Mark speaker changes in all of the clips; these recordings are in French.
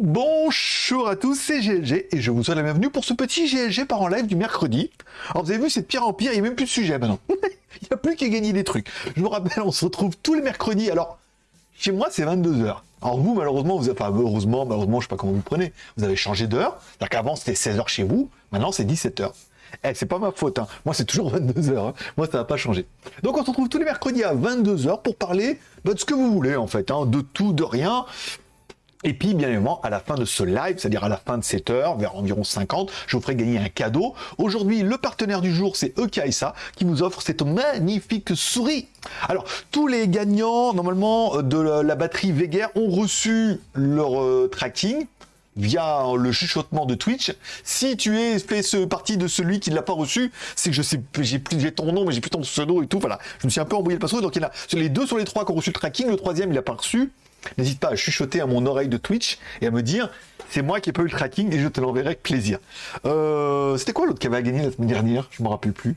Speaker 1: Bonjour à tous, c'est GLG et je vous souhaite la bienvenue pour ce petit GLG par en live du mercredi. Alors vous avez vu, c'est de pire en pire, il n'y a même plus de sujet maintenant. il n'y a plus qu'à gagner des trucs. Je vous rappelle, on se retrouve tous les mercredis. Alors, chez moi, c'est 22h. Alors vous, malheureusement, vous avez, enfin, heureusement, malheureusement, je sais pas comment vous prenez, vous avez changé d'heure. C'est-à-dire qu'avant, c'était 16h chez vous, maintenant, c'est 17h. Eh, c'est pas ma faute, hein. moi c'est toujours 22h, hein. moi ça va pas changer. Donc on se retrouve tous les mercredis à 22h pour parler bah, de ce que vous voulez en fait, hein. de tout, de rien. Et puis, bien évidemment, à la fin de ce live, c'est-à-dire à la fin de cette heure, vers environ 50, je vous ferai gagner un cadeau. Aujourd'hui, le partenaire du jour, c'est Ekaisa, qui vous offre cette magnifique souris. Alors, tous les gagnants, normalement, de la batterie Veger ont reçu leur euh, tracking via le chuchotement de Twitch. Si tu es fait ce partie de celui qui ne l'a pas reçu, c'est que je sais, j'ai plus, j'ai ton nom, mais j'ai plus ton pseudo et tout. Voilà, je me suis un peu envoyé le password. Donc il y en a les deux sur les trois qui ont reçu le tracking, le troisième il n'a pas reçu. N'hésite pas à chuchoter à mon oreille de Twitch et à me dire c'est moi qui ai pas eu le tracking et je te l'enverrai avec plaisir. Euh, c'était quoi l'autre qui avait gagné la semaine dernière? Je me rappelle plus.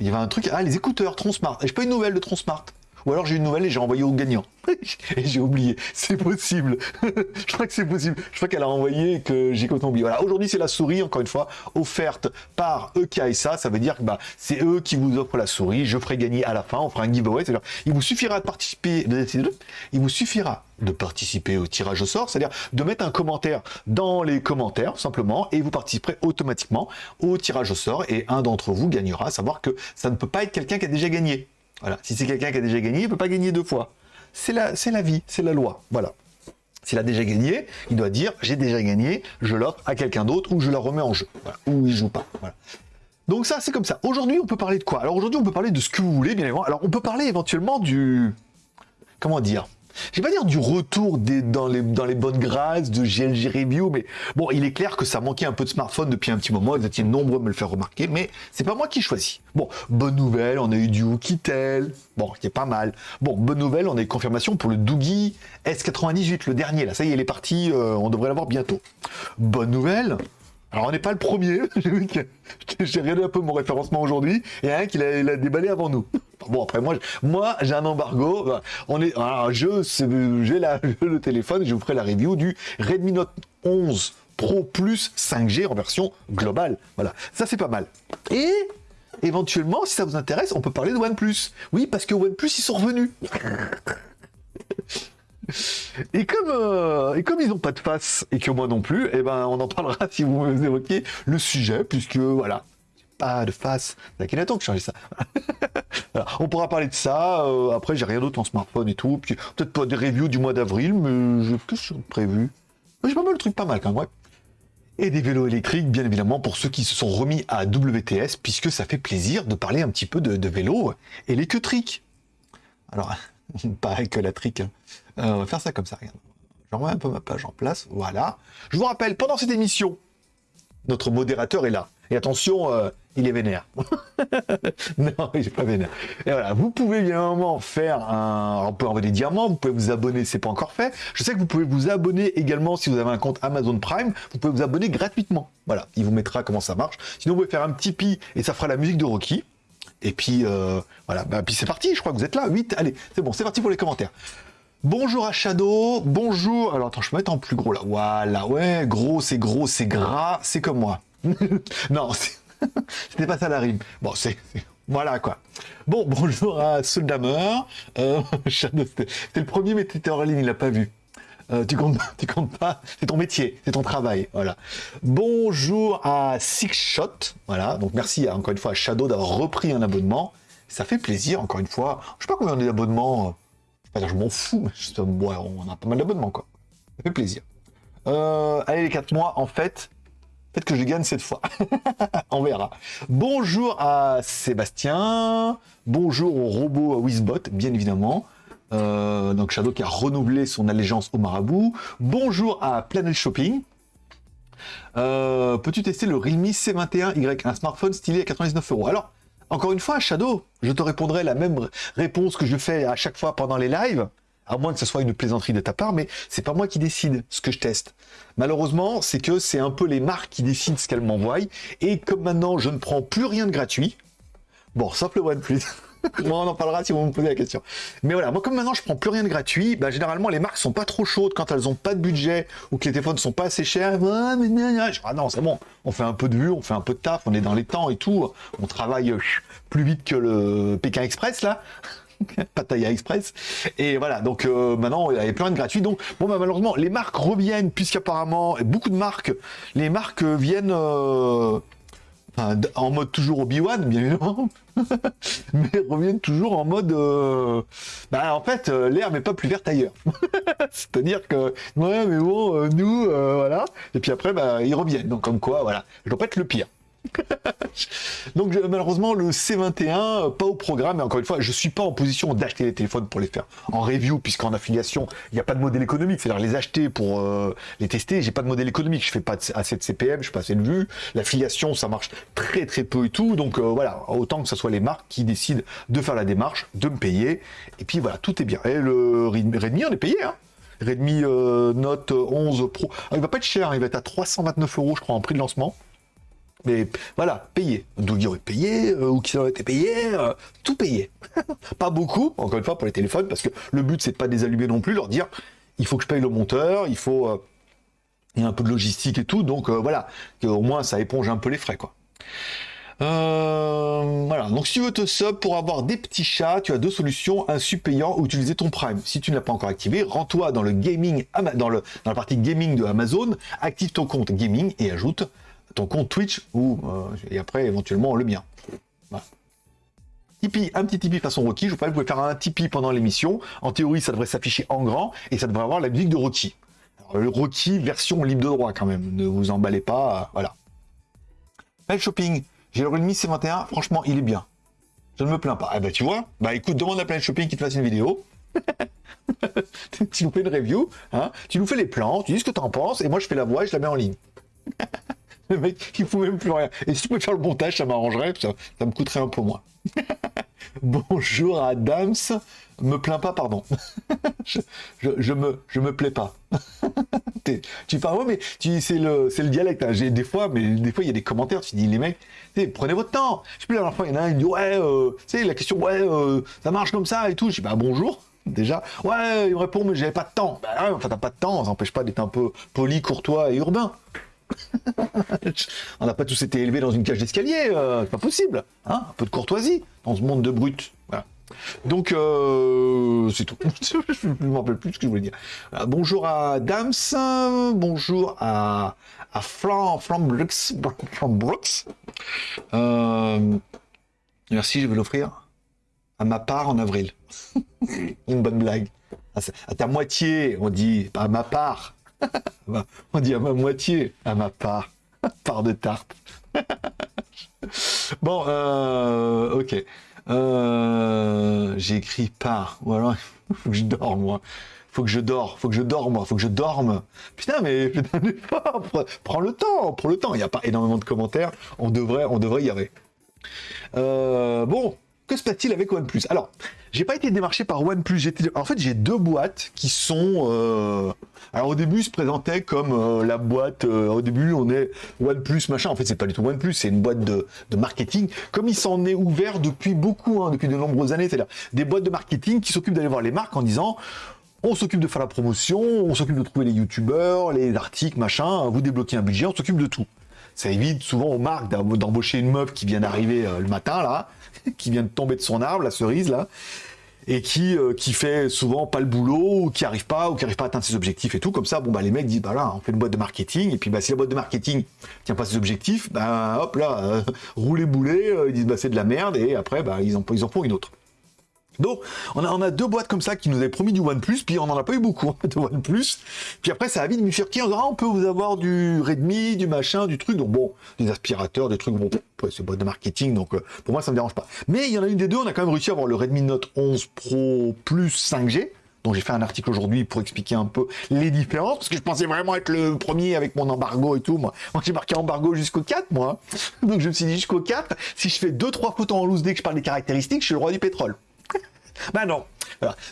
Speaker 1: Il y avait un truc. Ah, les écouteurs Tronsmart. J'ai pas une nouvelle de Tronsmart. Ou alors j'ai une nouvelle et j'ai envoyé au gagnant. et j'ai oublié. C'est possible. je crois que c'est possible. Je crois qu'elle a envoyé que j'ai complètement oublié. Voilà. Aujourd'hui, c'est la souris, encore une fois, offerte par EKSA. Ça veut dire que bah, c'est eux qui vous offrent la souris. Je ferai gagner à la fin. On fera un giveaway. C'est-à-dire, il vous suffira de participer. Il vous suffira de participer au tirage au sort, c'est-à-dire de mettre un commentaire dans les commentaires simplement et vous participerez automatiquement au tirage au sort et un d'entre vous gagnera, savoir que ça ne peut pas être quelqu'un qui a déjà gagné. Voilà, si c'est quelqu'un qui a déjà gagné, il ne peut pas gagner deux fois. C'est la, la vie, c'est la loi. Voilà. S'il a déjà gagné, il doit dire j'ai déjà gagné, je l'offre à quelqu'un d'autre ou je la remets en jeu. Ou il joue pas. Voilà. Donc ça, c'est comme ça. Aujourd'hui, on peut parler de quoi? Alors aujourd'hui, on peut parler de ce que vous voulez, bien évidemment. Alors on peut parler éventuellement du... Comment dire? Je vais pas dire du retour des, dans, les, dans les bonnes grâces de GLG Review, mais bon, il est clair que ça manquait un peu de smartphone depuis un petit moment, vous étiez nombreux à me le faire remarquer, mais c'est pas moi qui choisis. Bon, bonne nouvelle, on a eu du Oukitel, bon, qui est pas mal. Bon, bonne nouvelle, on a eu confirmation pour le Doogie S98, le dernier, là, ça y est, il est parti, euh, on devrait l'avoir bientôt. Bonne nouvelle, alors on n'est pas le premier, j'ai regardé un peu mon référencement aujourd'hui, et un qui l'a déballé avant nous. Bon après moi, moi j'ai un embargo, on est, je j'ai le téléphone, je vous ferai la review du Redmi Note 11 Pro Plus 5G en version globale. Voilà, ça c'est pas mal. Et éventuellement, si ça vous intéresse, on peut parler de OnePlus. Oui, parce que OnePlus ils sont revenus. Et comme, euh, et comme ils n'ont pas de face et que moi non plus, et eh ben on en parlera si vous évoquez le sujet, puisque voilà, pas de face. C'est Akhenaton qui changeait ça. On pourra parler de ça. Euh, après, j'ai rien d'autre en smartphone et tout. Peut-être pas des reviews du mois d'avril, mais j'ai plus prévu. J'ai pas mal de trucs pas mal quand même. Et des vélos électriques, bien évidemment, pour ceux qui se sont remis à WTS, puisque ça fait plaisir de parler un petit peu de, de vélo électrique. Alors, pas que la trick. Hein. Euh, on va faire ça comme ça, regarde. Je remets un peu ma page en place, voilà. Je vous rappelle, pendant cette émission, notre modérateur est là. Et attention, euh, il est vénère. non, il est pas vénère. Et voilà, vous pouvez bien évidemment faire un... On peut envoyer des diamants, vous pouvez vous abonner, c'est pas encore fait. Je sais que vous pouvez vous abonner également si vous avez un compte Amazon Prime, vous pouvez vous abonner gratuitement. Voilà, il vous mettra comment ça marche. Sinon, vous pouvez faire un petit pi et ça fera la musique de Rocky. Et puis, euh, voilà, bah, puis c'est parti, je crois que vous êtes là, 8, allez, c'est bon, c'est parti pour les commentaires. Bonjour à Shadow, bonjour, alors attends, je vais mettre en plus gros là, voilà, ouais, gros, c'est gros, c'est gras, c'est comme moi. non, c'était pas ça la rime. Bon, c'est... Voilà quoi. Bon, bonjour à Soldamer. Euh, Shadow, c'était le premier, mais t'étais en ligne, il l'a pas vu. Euh, tu comptes, tu comptes pas, c'est ton métier, c'est ton travail, voilà. Bonjour à Six Shot, voilà. Donc merci encore une fois à Shadow d'avoir repris un abonnement. Ça fait plaisir, encore une fois. Je sais pas combien on est d'abonnements. Je m'en fous, mais on a pas mal d'abonnements, quoi. Ça fait plaisir. Euh, allez, les 4 mois, en fait, peut-être que je gagne cette fois. on verra. Bonjour à Sébastien. Bonjour au robot Wizbot, bien évidemment. Euh, donc Shadow qui a renouvelé son allégeance au marabout. Bonjour à Planet Shopping. Euh, peux-tu tester le Realme C21Y, un smartphone stylé à 99 euros? Alors, encore une fois, Shadow, je te répondrai la même réponse que je fais à chaque fois pendant les lives, à moins que ce soit une plaisanterie de ta part, mais c'est pas moi qui décide ce que je teste. Malheureusement, c'est que c'est un peu les marques qui décident ce qu'elles m'envoient, et comme maintenant je ne prends plus rien de gratuit, bon, simple OnePlus. on en parlera si vous me posez la question. Mais voilà, moi comme maintenant je prends plus rien de gratuit, bah, généralement les marques sont pas trop chaudes quand elles ont pas de budget ou que les téléphones sont pas assez chers. Ah, ah non, c'est bon, on fait un peu de vue, on fait un peu de taf, on est dans les temps et tout, on travaille euh, plus vite que le Pékin Express là. Pattaya Express. Et voilà, donc euh, maintenant, il y avait plein de gratuits. Donc, bon, bah, malheureusement, les marques reviennent, puisqu'apparemment, beaucoup de marques, les marques viennent euh, en mode toujours Obi-Wan, bien évidemment, mais reviennent toujours en mode. Euh, bah, en fait, l'herbe n'est pas plus verte ailleurs. C'est-à-dire que, ouais, mais bon, nous, voilà. Et puis après, bah, ils reviennent. Donc, comme quoi, voilà, je dois pas être le pire. Donc malheureusement le C21 euh, pas au programme. Et encore une fois je suis pas en position d'acheter les téléphones pour les faire en review puisqu'en affiliation il n'y a pas de modèle économique. C'est-à-dire les acheter pour euh, les tester j'ai pas de modèle économique. Je fais pas assez de CPM je fais pas assez de vues. L'affiliation ça marche très très peu et tout. Donc euh, voilà. Autant que ce soit les marques qui décident de faire la démarche de me payer. Et puis voilà tout est bien. Et le Redmi on est payé hein. Redmi Note 11 Pro. Ah, il va pas être cher hein. il va être à 329 euros je crois en prix de lancement mais voilà, payé. Il aurait payé, euh, ou qui aurait été payé, euh, tout payé. pas beaucoup, encore une fois, pour les téléphones, parce que le but, c'est de pas désallumer non plus, leur dire, il faut que je paye le monteur, il faut... Euh, il y a un peu de logistique et tout, donc voilà, au moins ça éponge un peu les frais, quoi. voilà, donc si tu veux te sub pour avoir des petits chats, tu as deux solutions, un sub payant ou utiliser ton Prime. Si tu ne l'as pas encore activé, rends-toi dans le gaming, dans, le, dans la partie gaming de Amazon, active ton compte gaming et ajoute ton compte Twitch ou euh, et après éventuellement le mien. Tipeee, un petit Tipeee façon Rocky. Je vous parlais, vous pouvez faire un Tipeee pendant l'émission. En théorie, ça devrait s'afficher en grand et ça devrait avoir la musique de Rocky. le Rocky version libre de droit quand même. Ne vous emballez pas, euh, voilà. Pelle shopping. J'ai le Redmi C21. Franchement, il est bien. Je ne me plains pas. Eh ben, tu vois. Bah, écoute, demande à Planet Shopping qui te fasse une vidéo. tu nous fais une review, hein. tu nous fais les plans, tu dis ce que tu en penses, et moi je fais la voix et je la mets en ligne. Le mec, il fout même plus rien. Et si tu pouvais faire le montage, ça m'arrangerait, ça, me coûterait un peu moins. Bonjour Adams. Me plains pas, pardon. je, me, je me plais pas. tu parles, mais tu, c'est le, c'est le dialecte. Hein. J'ai des fois, mais des fois, il y a des commentaires. Tu dis, les mecs, prenez votre temps. Je sais plus, la dernière fois, il y en a un, il dit, ouais, euh, tu sais, la question, ouais, euh, ça marche comme ça et tout. Je dis, bah, bonjour. Déjà, ouais, il me répond, mais j'avais pas de temps. Bah, enfin, t'as pas de temps, ça n'empêche pas d'être un peu poli, courtois et urbain. On n'a pas tous été élevés dans une cage d'escalier, euh, c'est pas possible. Hein un peu de courtoisie dans ce monde de brutes. Donc, euh, c'est tout. je ne me rappelle plus ce que je voulais dire. Euh, bonjour à Dams, bonjour à, à Flan, Brooks. merci, je vais l'offrir à ma part en avril. Une bonne blague. À ta moitié, on dit, à ma part. On dit à ma moitié, à ma part. part de tarte. bon, euh, ok. Euh, j'ai écrit part. Ou alors, faut que je dorme, moi. Faut que je dors, faut que je dorme, moi. Faut que je dorme. Putain, mais Prends le temps, prends le temps. Il n'y a pas énormément de commentaires. On devrait, on devrait y arriver. Euh, bon, que se passe-t-il avec OnePlus? Alors, j'ai pas été démarché par OnePlus. En fait, j'ai deux boîtes qui sont. Euh, alors au début, se présentaient comme euh, la boîte. Euh, au début, on est OnePlus machin. En fait, c'est pas du tout OnePlus, c'est une boîte de, marketing. Comme il s'en est ouvert depuis beaucoup, hein, depuis de nombreuses années, c'est-à-dire des boîtes de marketing qui s'occupent d'aller voir les marques en disant. On s'occupe de faire la promotion, on s'occupe de trouver les youtubeurs, les articles, machin, vous débloquez un budget, on s'occupe de tout. Ça évite souvent aux marques d'embaucher une meuf qui vient d'arriver le matin, là, qui vient de tomber de son arbre, la cerise là, et qui, euh, qui fait souvent pas le boulot, ou qui arrive pas, ou qui arrive pas à atteindre ses objectifs et tout. Comme ça, bon bah les mecs disent bah là, on fait une boîte de marketing, et puis bah si la boîte de marketing tient pas ses objectifs, bah hop là, euh, rouler boulet, euh, ils disent bah c'est de la merde, et après bah ils en, ils en font une autre. Donc, on a, a, deux boîtes comme ça qui nous avaient promis du OnePlus, puis on n'en a pas eu beaucoup hein, de OnePlus. Puis après, ça a vite bifurqué. On disant, ah, on peut vous avoir du Redmi, du machin, du truc. Donc bon, des aspirateurs, des trucs, bon, c'est boîte de marketing, donc euh, pour moi, ça me dérange pas. Mais il y en a une des deux, on a quand même réussi à avoir le Redmi Note 11 Pro Plus 5G. Donc j'ai fait un article aujourd'hui pour expliquer un peu les différences, parce que je pensais vraiment être le premier avec mon embargo et tout. Moi, moi j'ai marqué embargo jusqu'au 4, moi. Donc je me suis dit jusqu'au 4, si je fais 2-3 photos en loose dès que je parle des caractéristiques, je suis le roi du pétrole. Bah non.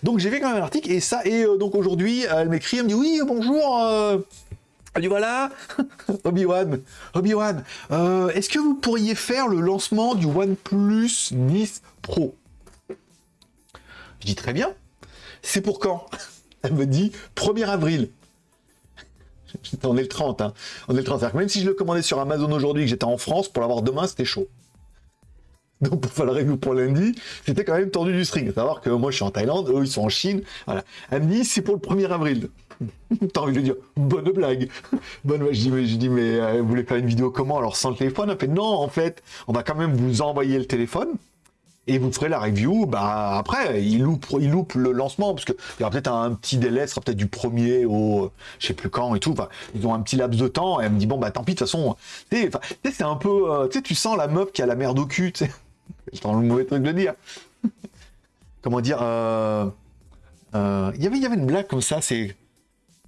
Speaker 1: Donc j'ai fait quand même un article et ça et euh, donc aujourd'hui elle m'écrit, elle me dit oui bonjour. Euh... Elle dit voilà, Obi-Wan, Obi-Wan, euh, est-ce que vous pourriez faire le lancement du OnePlus 10 Pro? Je dis très bien. C'est pour quand? Elle me dit 1er avril. On est le 30, hein. On est le 30. même si je le commandais sur Amazon aujourd'hui, que j'étais en France, pour l'avoir demain, c'était chaud. Donc pour faire la review pour lundi, c'était quand même tendu du string. Savoir que moi je suis en Thaïlande, eux ils sont en Chine. Voilà. Elle me dit c'est pour le 1er avril. T'as envie de dire bonne blague. Bonne je dis mais, je dis, mais euh, vous voulez faire une vidéo comment alors sans le téléphone? Elle fait non en fait, on va quand même vous envoyer le téléphone et vous ferez la review. Bah après, il loupe, le lancement parce que il y aura peut-être un petit délai, ce sera peut-être du premier au je sais plus quand et tout. Ils ont un petit laps de temps. Et elle me dit bon bah tant pis de toute façon. Tu c'est un peu, euh, tu sais, tu sens la meuf qui a la merde au cul. Tu sais, je le mauvais truc de dire. Comment dire euh, euh, il y avait une blague comme ça. C'est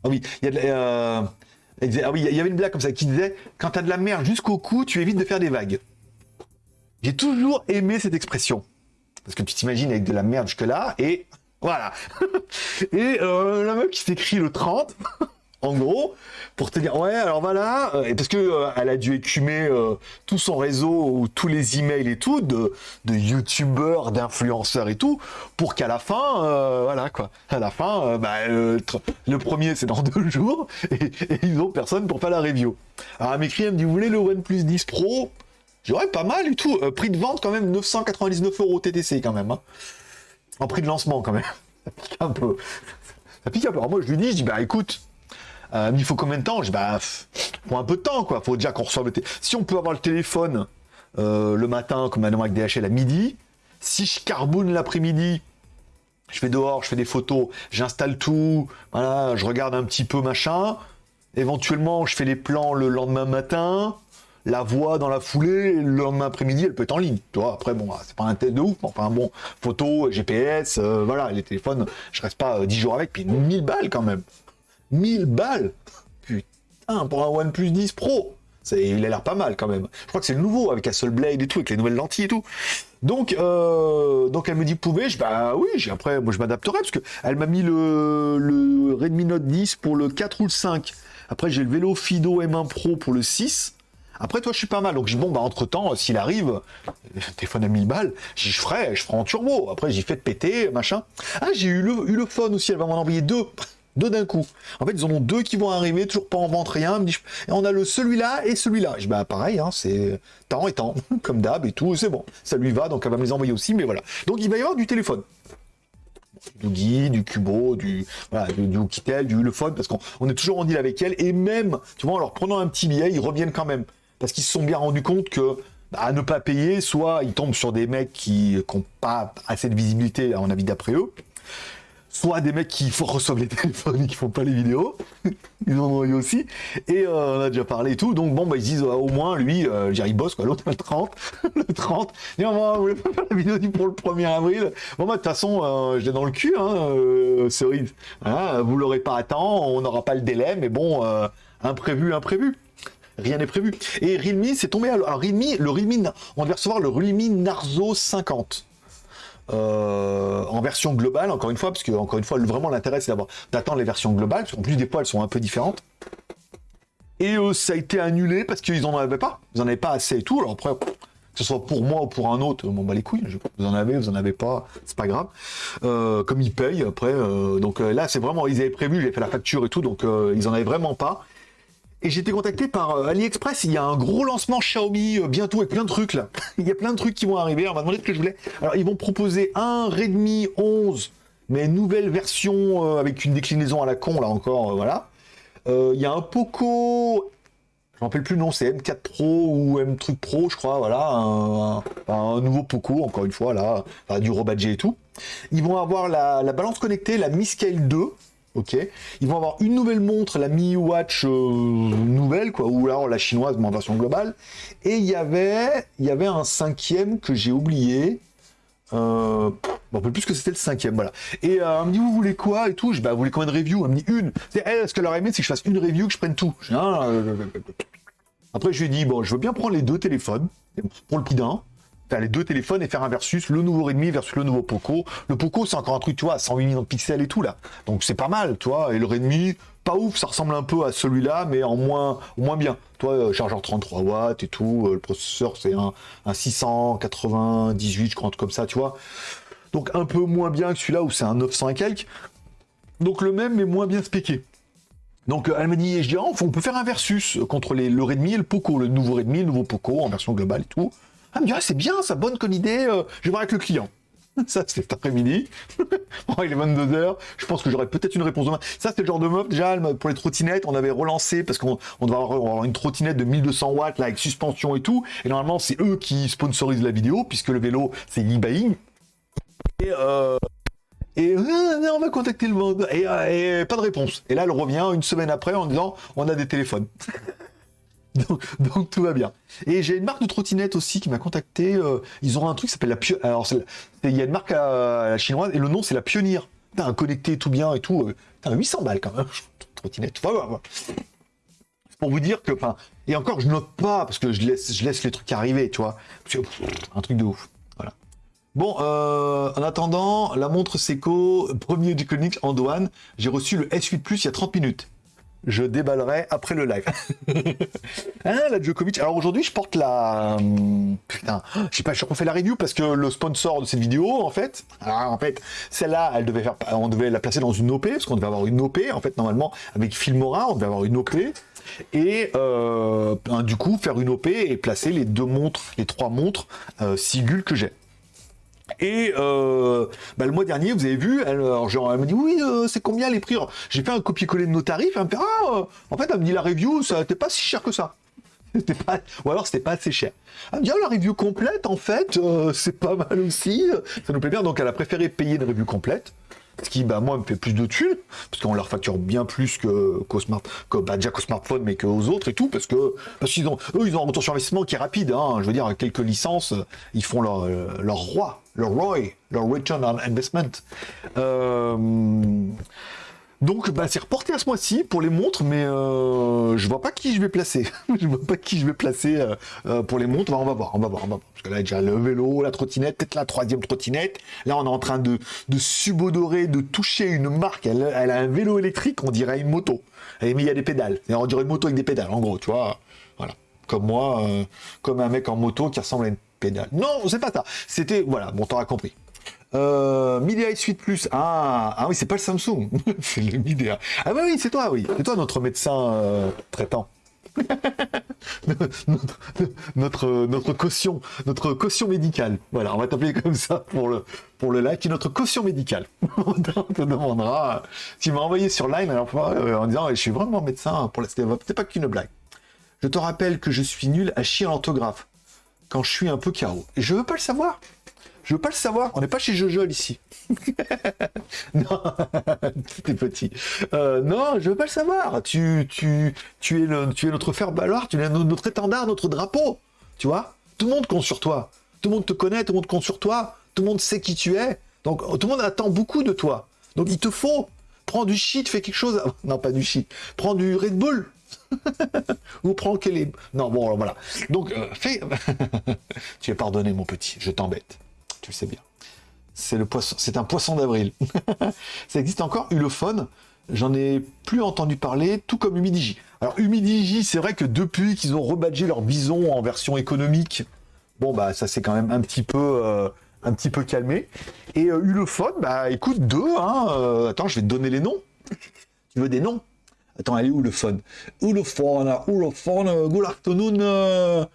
Speaker 1: ah oui, il y a ah oui, il y avait une blague comme ça qui disait quand t'as de la merde jusqu'au cou, tu évites de faire des vagues. J'ai toujours aimé cette expression. Parce que tu t'imagines avec de la merde jusque-là, et voilà. et euh, la meuf qui s'écrit le 30, en gros, pour te dire, ouais, alors voilà, euh, parce que euh, elle a dû écumer tout son réseau, tous les emails et tout, de, de youtubeurs, d'influenceurs et tout, pour qu'à la fin, voilà quoi, à la fin, bah, le premier c'est dans deux jours, et, ils ont personne pour faire la review. Alors elle m'écrit, elle me dit, vous voulez le OnePlus 10 Pro? J'aurais pas mal du tout. Euh, prix de vente quand même 999 euros TTC quand même. Hein. En prix de lancement quand même. Ça pique un peu. Ça pique un peu. Alors moi je lui dis, je dis bah écoute, euh, il faut combien de temps Je bah faut un peu de temps quoi. Faut déjà qu'on reçoive le téléphone. Si on peut avoir le téléphone euh, le matin comme maintenant avec DHL à midi, si je carbone l'après-midi, je fais dehors, je fais des photos, j'installe tout, voilà, je regarde un petit peu machin. Éventuellement, je fais les plans le lendemain matin la voix dans la foulée, le lendemain après-midi, elle peut être en ligne. Tu vois, après, bon, c'est pas un test de ouf, mais enfin, bon, photo, GPS, euh, voilà, les téléphones, je reste pas 10 euh, jours avec, puis 1000 balles quand même. 1000 balles Putain, pour un OnePlus 10 Pro il a l'air pas mal quand même. Je crois que c'est le nouveau avec Blade et tout, avec les nouvelles lentilles et tout. Donc, euh, donc elle me dit pouvez, je bah oui, après moi je m'adapterai parce que elle m'a mis le, le Redmi Note 10 pour le 4 ou le 5. Après j'ai le vélo Fido M1 Pro pour le 6. Après, toi, je suis pas mal. Donc, je bon, bah, entre temps, s'il arrive, téléphone à 1000 balles, j'y ferai, je ferai en turbo. Après, j'y fais de péter, machin. Ah, j'ai eu le, eu le phone aussi. Elle va m'en envoyer deux. Deux d'un coup. En fait, ils en ont deux qui vont arriver, toujours pas en vente, rien. Et on a le celui-là et celui-là. Je dis, bah, pareil, hein, c'est temps et temps, comme d'hab et tout, c'est bon. Ça lui va, donc elle va me les envoyer aussi, mais voilà. Donc, il va y avoir du téléphone du Guy, du Cubo, du, voilà, du, du du Ulefone, parce qu'on est toujours en deal avec elle, et même, tu vois, en leur prenant un petit billet, ils reviennent quand même parce qu'ils se sont bien rendus compte que bah, à ne pas payer, soit ils tombent sur des mecs qui n'ont pas assez de visibilité, à mon avis, d'après eux, soit des mecs qui reçoivent les téléphones et qui font pas les vidéos, ils en ont eu aussi, et euh, on a déjà parlé et tout, donc bon, bah, ils disent, au moins, lui, euh, bosse, quoi, l'autre, le 30, le 30, et on voulait pas faire la vidéo pour le 1er avril, bon, bah, de toute façon, euh, j'ai dans le cul, hein, euh, cerise, hein, vous l'aurez pas à temps, on n'aura pas le délai, mais bon, euh, imprévu, imprévu. Rien n'est prévu. Et Realme, c'est tombé à... Alors Realme, le Realme, on devait recevoir le Realme Narzo 50. Euh, en version globale, encore une fois, parce que encore une fois, vraiment l'intérêt c'est d'attendre les versions globales, parce qu'en plus des fois elles sont un peu différentes. Et euh, ça a été annulé parce qu'ils en avaient pas, ils en avaient pas assez et tout. Alors après, que ce soit pour moi ou pour un autre, m'en bat les couilles. Vous en avez, vous en avez pas, c'est pas grave. Euh, comme ils payent après, donc là c'est vraiment, ils avaient prévu, j'ai fait la facture et tout, donc ils en avaient vraiment pas. Et j'ai été contacté par euh, AliExpress, il y a un gros lancement Xiaomi euh, bientôt avec plein de trucs là. il y a plein de trucs qui vont arriver, on m'a demandé ce que je voulais. Alors ils vont proposer un Redmi 11, mais nouvelle version euh, avec une déclinaison à la con là encore, voilà. Il y a un Poco, je ne rappelle plus le nom, c'est M4 Pro ou M Truc Pro, je crois, voilà, un, nouveau Poco, encore une fois, là, du Robadget et tout. Ils vont avoir la, la balance connectée, la Mi Scale 2, ok Ils vont avoir une nouvelle montre, la Mi Watch euh, nouvelle, quoi, ou alors la chinoise, mais en version globale. Et il y avait, il y avait un cinquième que j'ai oublié. Euh, bon, peu plus que c'était le cinquième, voilà. Et euh, elle me dit, vous voulez quoi et tout? Je bah, vous voulez combien de reviews Elle me dit une. Elle, ce qu'elle aurait aimé, c'est que je fasse une review, que je prenne tout. Après, je lui ai dit, bon, je veux bien prendre les deux téléphones, pour le prix d'un faire les deux téléphones et faire un versus, le nouveau Redmi versus le nouveau Poco. Le Poco, c'est encore un truc, tu vois, 108 millions de pixels et tout, là. Donc c'est pas mal, tu vois. Et le Redmi, pas ouf, ça ressemble un peu à celui-là, mais en moins, moins bien. Toi, euh, chargeur 33 watts et tout, euh, le processeur, c'est un, un 698, je crois, comme ça, tu vois. Donc un peu moins bien que celui-là où c'est un 900 et quelques. Donc le même mais moins bien spéqué. Donc elle m'a dit, je dis, oh, on peut faire un versus contre les, le Redmi et le Poco, le nouveau Redmi, le nouveau Poco en version globale et tout. Elle me dit, ah, c'est bien, ça bonne comme idée, euh, je vais voir avec le client. Ça, c'est cet après-midi. bon, il est 22h. Je pense que j'aurai peut-être une réponse demain. Ça, c'est le genre de meuf. Déjà, pour les trottinettes, on avait relancé parce qu'on on doit avoir, une trottinette de 1200 watts, là, avec suspension et tout. Et normalement, c'est eux qui sponsorisent la vidéo, puisque le vélo, c'est e-buying. Et, euh, et euh, on va contacter le monde. Et, pas de réponse. Et là, elle revient une semaine après en disant, on a des téléphones. donc, tout va bien. Et j'ai une marque de trottinette aussi qui m'a contacté. Euh, ils ont un truc qui s'appelle la Pionnière. Alors, il y a une marque chinoise et le nom c'est la Pionnière. un connecté tout bien et tout. T'as 800 balles quand même. Trottinette. Pour vous dire que, et encore, je note pas parce que je laisse, je laisse les trucs arriver, tu vois. un truc de ouf. Voilà. Bon, euh, en attendant, la montre Seiko, premier du Koenigs en douane, j'ai reçu le S8 Plus il y a 30 minutes je déballerai après le live. hein, la Djokovic. Alors aujourd'hui, je porte la... Hum, putain, je sais pas, je refais la review parce que le sponsor de cette vidéo, en fait, alors, en fait, celle-là, elle devait faire, on devait la placer dans une OP, parce qu'on devait avoir une OP, en fait, normalement, avec Filmora, on devait avoir une OP, et euh, du coup, faire une OP et placer les deux montres, les trois montres euh, Sigul que j'ai. Et euh, bah, le mois dernier, vous avez vu, elle, genre, elle me dit oui, euh, c'est combien les prix? J'ai fait un copier-coller de nos tarifs. Elle me fait ah, euh, en fait, elle me dit la review, ça n'était pas si cher que ça. Pas... Ou alors c'était pas assez cher. Elle me dit ah, la review complète, en fait, c'est pas mal aussi. Ça nous plaît bien. Donc elle a préféré payer une review complète. Ce qui, bah, moi, me fait plus de thunes, parce qu'on leur facture bien plus que, qu'au smart, que, bah, déjà qu'au smartphone, mais qu'aux autres et tout, parce que, parce qu'ils ont, eux, ils ont un retour sur investissement qui est rapide, hein. Je veux dire, quelques licences, ils font leur, leur roi, leur ROI, leur Return on Investment. Euh, donc, bah, c'est reporté à ce mois-ci pour les montres, mais euh, je vois pas qui je vais placer. je vois pas qui je vais placer euh, euh, pour les montres. Bah, on va voir, on va voir, on va voir. Parce que là, déjà le vélo, la trottinette, peut-être la troisième trottinette. Là, on est en train de, subodorer, de toucher une marque. Elle, a un vélo électrique, on dirait une moto. Mais il y a des pédales. On dirait une moto avec des pédales, en gros, tu vois. Voilà. Comme moi, comme un mec en moto qui ressemble à une pédale. Non, c'est pas ça. C'était, voilà, bon, t'auras compris. Euh, Midea 8 Plus. Ah, ah oui, c'est pas le Samsung. c'est le Midea. Ah bah oui, c'est toi, oui. C'est toi notre médecin euh, traitant. notre, notre, caution, notre caution médicale. Voilà, on va t'appeler comme ça pour le, pour le est notre caution médicale. on te demandera, tu m'as envoyé sur Line euh, en disant, je suis vraiment médecin pour la c'est pas qu'une blague. Je te rappelle que je suis nul à chier l'orthographe quand je suis un peu carreau. Et je veux pas le savoir. Je veux pas le savoir. On n'est pas chez Jojol ici. non, t'es petit. Euh, non, je veux pas le savoir. Tu, es le, tu notre fer baloir. Tu es notre étendard, notre drapeau. Tu vois? Tout le monde compte sur toi. Tout le monde te connaît. Tout le monde compte sur toi. Tout le monde sait qui tu es. Donc tout le monde attend beaucoup de toi. Donc il te faut prends du shit, fais quelque chose. Non, pas du shit. Prends du Red Bull. Ou prends quel est. Non, bon, voilà. Donc, euh, fais. tu es pardonné, mon petit. Je t'embête tu le sais bien. C'est le poisson, c'est un poisson d'avril. ça existe encore, Ulefone. J'en ai plus entendu parler, tout comme Humidigi. Alors Humidigi, c'est vrai que depuis qu'ils ont rebadgé leur bison en version économique, bon bah ça s'est quand même un petit peu, euh, un petit peu calmé. Et euh, Ulefone, bah écoute, deux, hein, euh, attends, je vais te donner les noms. tu veux des noms? Attends, elle est où le phone Ulefone, Ulefone, good afternoon,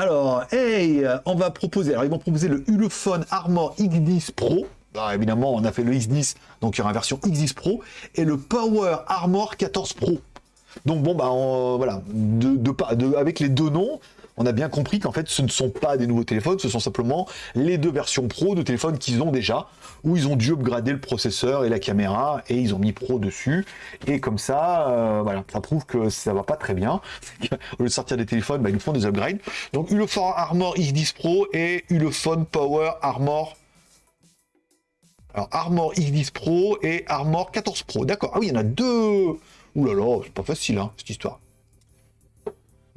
Speaker 1: alors, hey, on va proposer, alors ils vont proposer le Ulefone Armor X10 Pro. Bah, évidemment, on a fait le X10, donc il y aura une version X10 Pro, et le Power Armor 14 Pro. Donc bon, bah voilà, de, avec les deux noms, on a bien compris qu'en fait, ce ne sont pas des nouveaux téléphones, ce sont simplement les deux versions pro de téléphones qu'ils ont déjà, où ils ont dû upgrader le processeur et la caméra, et ils ont mis pro dessus. Et comme ça, euh, voilà, ça prouve que ça va pas très bien. Au lieu de sortir des téléphones, bah, ils font des upgrades. Donc Ulefone Armor X10 Pro et Ulefone Power Armor alors, Armor X10 Pro et Armor 14 Pro. D'accord. Ah oui, il y en a deux. Ouh là là, c'est pas facile, hein, cette histoire.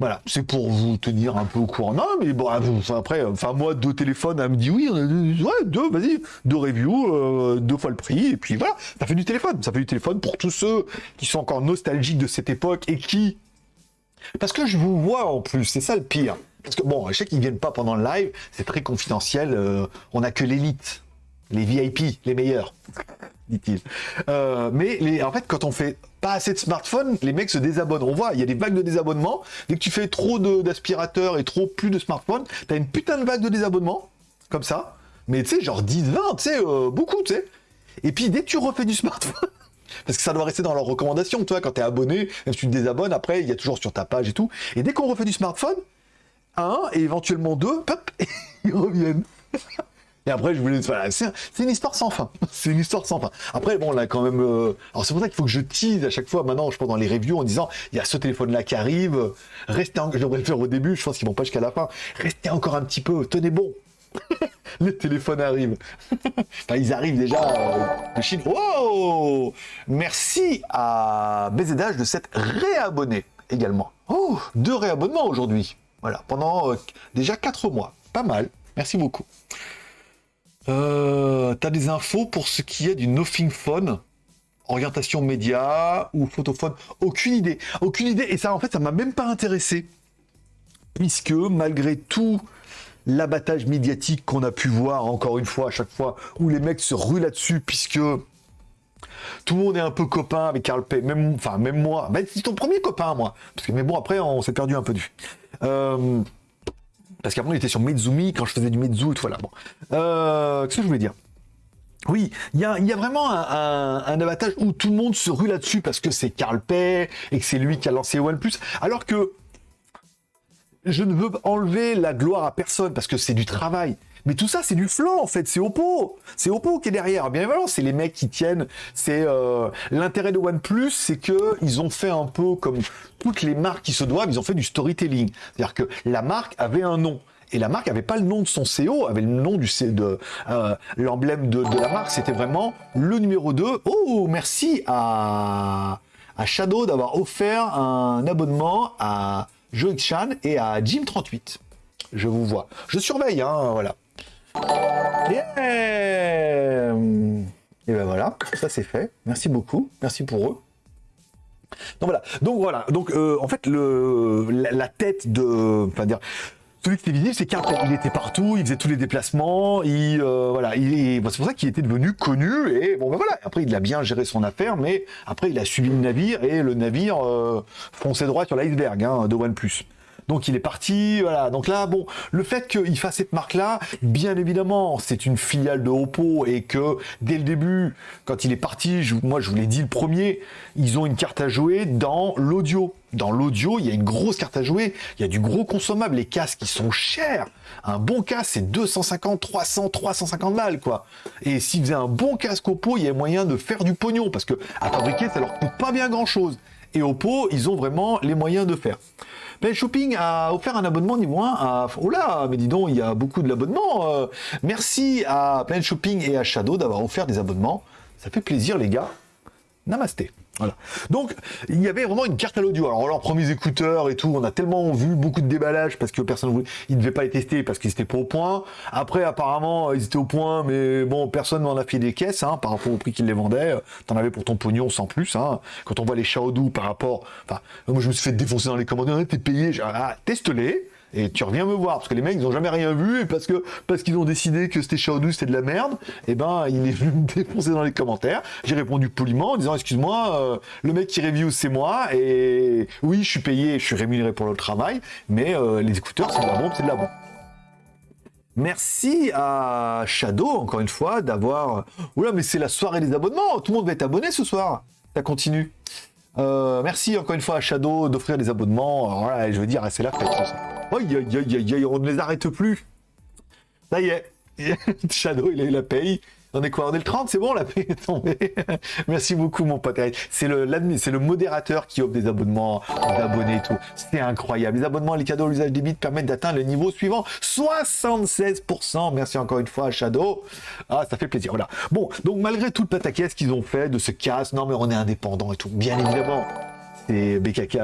Speaker 1: Voilà, c'est pour vous tenir un peu au courant. Non, mais bon, après, enfin moi, deux téléphones, elle me dit oui, ouais, deux, vas-y, deux reviews, euh, deux fois le prix, et puis voilà, ça fait du téléphone. Ça fait du téléphone pour tous ceux qui sont encore nostalgiques de cette époque et qui... Parce que je vous vois en plus, c'est ça le pire. Parce que bon, je sais qu'ils viennent pas pendant le live, c'est très confidentiel, euh, on a que l'élite. Les VIP, les meilleurs, dit-il. Euh, mais les, en fait, quand on fait pas assez de smartphones, les mecs se désabonnent. On voit, il y a des vagues de désabonnement. Dès que tu fais trop d'aspirateurs et trop plus de smartphones, t'as une putain de vague de désabonnement, comme ça. Mais tu sais, genre 10, 20, tu sais, euh, beaucoup, tu sais. Et puis dès que tu refais du smartphone, parce que ça doit rester dans leurs recommandations, toi, quand tu es abonné, même si tu te désabonnes, après, il y a toujours sur ta page et tout. Et dès qu'on refait du smartphone, un et éventuellement deux, pop, ils reviennent. Et après, je voulais. Voilà, c'est une histoire sans fin. C'est une histoire sans fin. Après, bon, là, quand même. Euh, alors, c'est pour ça qu'il faut que je tease à chaque fois, maintenant, je pense, dans les reviews, en disant il y a ce téléphone-là qui arrive. Restez. En... Je devrais le faire au début, je pense qu'ils vont pas jusqu'à la fin. Restez encore un petit peu. Tenez bon. les téléphones arrivent. enfin, ils arrivent déjà euh, de Chine. Wow Merci à BZH de s'être réabonné également. Oh, deux réabonnements aujourd'hui. Voilà, pendant euh, déjà quatre mois. Pas mal. Merci beaucoup. Euh, T'as des infos pour ce qui est du Nothing Phone Orientation média ou photophone? Aucune idée. Aucune idée. Et ça, en fait, ça m'a même pas intéressé. Puisque, malgré tout l'abattage médiatique qu'on a pu voir, encore une fois, à chaque fois, où les mecs se ruent là-dessus, puisque tout le monde est un peu copain avec Carl Pay, même, enfin, même moi. Ben, c'est ton premier copain, moi. Parce que, mais bon, après, on s'est perdu un peu du. Parce qu'avant, il était sur Mezumi quand je faisais du Mezu et tout. Voilà. Bon. Euh, qu'est-ce que je voulais dire? Oui, il y a, vraiment un, abattage où tout le monde se rue là-dessus parce que c'est Carl Pay et que c'est lui qui a lancé OnePlus. Alors que je ne veux enlever la gloire à personne parce que c'est du travail. Mais tout ça, c'est du flanc, en fait. C'est Oppo. C'est Oppo qui est derrière. Bien évidemment, c'est les mecs qui tiennent. C'est euh, l'intérêt de OnePlus, c'est que ils ont fait un peu comme toutes les marques qui se doivent. Ils ont fait du storytelling. C'est-à-dire que la marque avait un nom. Et la marque avait pas le nom de son CEO, avait le nom du de euh, l'emblème de, la marque. C'était vraiment le numéro 2. Oh, merci à, à Shadow d'avoir offert un abonnement à Joe Chan et à Jim38. Je vous vois. Je surveille, hein, voilà. Et ben voilà, ça c'est fait. Merci beaucoup. Merci pour eux. Donc voilà. Donc voilà. Donc euh, en fait le la, tête de, enfin dire. Celui qui était visible, c'est qu'il était partout, il faisait tous les déplacements, il euh, voilà, il, c'est pour ça qu'il était devenu connu et bon ben voilà. Après il a bien géré son affaire, mais après il a suivi le navire et le navire euh, fonçait droit sur l'iceberg hein, de OnePlus. Donc il est parti, voilà. Donc là, bon, le fait qu'il fasse cette marque-là, bien évidemment, c'est une filiale de Oppo et que dès le début, quand il est parti, moi je vous l'ai dit le premier, ils ont une carte à jouer dans l'audio. Dans l'audio, il y a une grosse carte à jouer, il y a du gros consommable, les casques qui sont chers. Un bon casque, c'est 250, 300, 350 balles, quoi. Et s'ils faisaient un bon casque Oppo, il y a moyen de faire du pognon, parce que à fabriquer, ça leur coûte pas bien grand-chose. Et Oppo, ils ont vraiment les moyens de faire. Planet Shopping a offert un abonnement niveau 1 à... Oh là, mais dis donc, il y a beaucoup de l'abonnement. Euh. merci à Planet Shopping et à Shadow d'avoir offert des abonnements. Ça fait plaisir, les gars. Namasté. Donc, il y avait vraiment une carte à l'audio. Alors, leurs premiers écouteurs et tout, on a tellement vu beaucoup de déballage parce que personne ne voulait, ils ne devaient pas les tester parce qu'ils étaient pas au point. Après, apparemment, ils étaient au point, mais bon, personne n'en a fait des caisses, hein, par rapport au prix qu'ils les vendaient. T'en avais pour ton pognon sans plus, hein. Quand on voit les Xiaodu par rapport, enfin, moi, je me suis fait défoncer dans les commentaires, t'es payé, ah, teste-les et tu reviens me voir parce que les mecs ils ont jamais rien vu et parce que parce qu'ils ont décidé que c'était Shadow c'était de la merde et eh ben il est venu me défoncer dans les commentaires. J'ai répondu poliment en disant excuse-moi euh, le mec qui review c'est moi et oui je suis payé je suis rémunéré pour le travail mais euh, les écouteurs c'est de la bombe c'est de la bombe. Merci à Shadow, encore une fois, d'avoir... Oula, mais c'est la soirée des abonnements Tout le monde va être abonné ce soir. Ça continue. Euh, merci encore une fois à Shadow d'offrir des abonnements. voilà, je veux dire, c'est la fête. Aïe, aïe, aïe, aïe, on ne les arrête plus. Ça y est. Shadow, il a eu la paye. On est quoi On est le 30, c'est bon, la paye est tombée. Merci beaucoup, mon pote. C'est le, c'est le modérateur qui offre des abonnements d'abonnés et tout. C'est incroyable. Les abonnements, les cadeaux, l'usage des bits permettent d'atteindre le niveau suivant. 76%. Merci encore une fois à Shadow. Ah, ça fait plaisir. Voilà. Bon, donc malgré tout le pataquès qu'ils ont fait de ce casse, non mais on est indépendant et tout. Bien évidemment c'est BKK,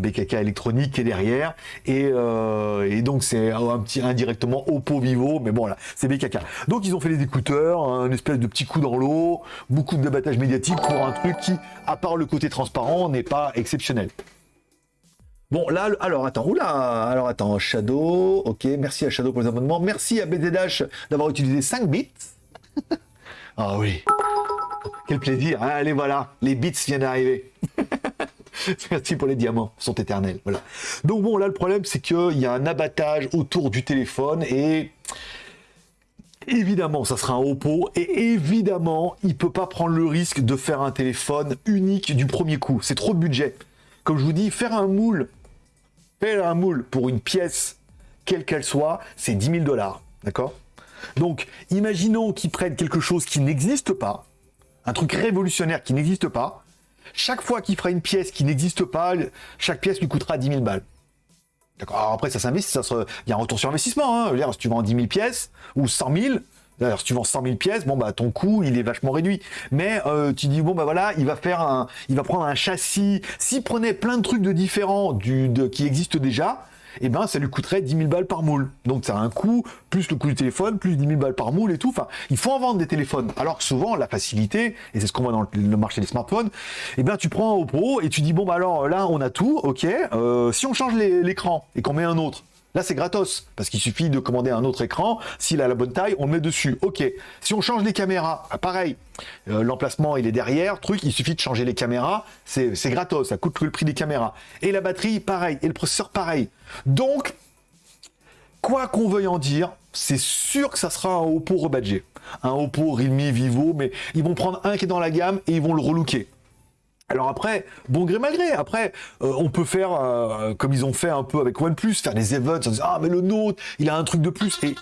Speaker 1: BKK électronique qui derrière et, euh, donc c'est un petit indirectement Oppo Vivo mais bon là c'est BKK donc ils ont fait les écouteurs un espèce de petit coup dans l'eau beaucoup de débattage médiatique pour un truc qui à part le côté transparent n'est pas exceptionnel Bon, là, alors attends, oula, alors attends, Shadow, ok, merci à Shadow pour les abonnements, merci à BZH d'avoir utilisé 5 bits, Ah oui. Quel plaisir. hein. allez, voilà, les bits viennent d'arriver. Merci pour les diamants, ils sont éternels. Voilà. Donc bon, là, le problème, c'est qu'il y a un abattage autour du téléphone et évidemment, ça sera un Oppo et évidemment, il peut pas prendre le risque de faire un téléphone unique du premier coup. C'est trop de budget. Comme je vous dis, faire un moule, faire un moule pour une pièce, quelle qu'elle soit, c'est 10 000 dollars. D'accord? Donc, imaginons qu'ils prennent quelque chose qui n'existe pas, un truc révolutionnaire qui n'existe pas. Chaque fois qu'il fera une pièce qui n'existe pas, chaque pièce lui coûtera 10 000 balles. D'accord. Alors après, ça s'investit, ça se... il y a un retour sur investissement. Hein. Si tu vends 10 000 pièces ou 100 000, d'ailleurs, si tu vends 100 000 pièces, bon bah ton coût il est vachement réduit. Mais euh, tu dis bon bah voilà, il va faire un, il va prendre un châssis. S'il prenait plein de trucs de différents qui existent déjà, eh ben ça lui coûterait 10 000 balles par moule. Donc ça a un coût, plus le coût du téléphone, plus 10 000 balles par moule et tout. Enfin, il faut en vendre des téléphones. Alors que souvent, la facilité, et c'est ce qu'on voit dans le, marché des smartphones, eh ben tu prends un Oppo et tu dis, bon bah alors là, on a tout, ok, euh, si on change l'écran et qu'on met un autre, Là, c'est gratos, parce qu'il suffit de commander un autre écran. S'il a la bonne taille, on le met dessus. Ok. Si on change les caméras, ah, pareil. Euh, L'emplacement, il est derrière. Truc, il suffit de changer les caméras. C'est gratos, ça coûte le prix des caméras. Et la batterie, pareil. Et le processeur, pareil. Donc, quoi qu'on veuille en dire, c'est sûr que ça sera un Oppo rebadgé. Un Oppo, Realme, Vivo, mais ils vont prendre un qui est dans la gamme et ils vont le relooker. Alors après, bon gré mal gré, après, euh, on peut faire, euh, comme ils ont fait un peu avec OnePlus, faire des events, en disant, ah mais le nôtre, il a un truc de plus, et...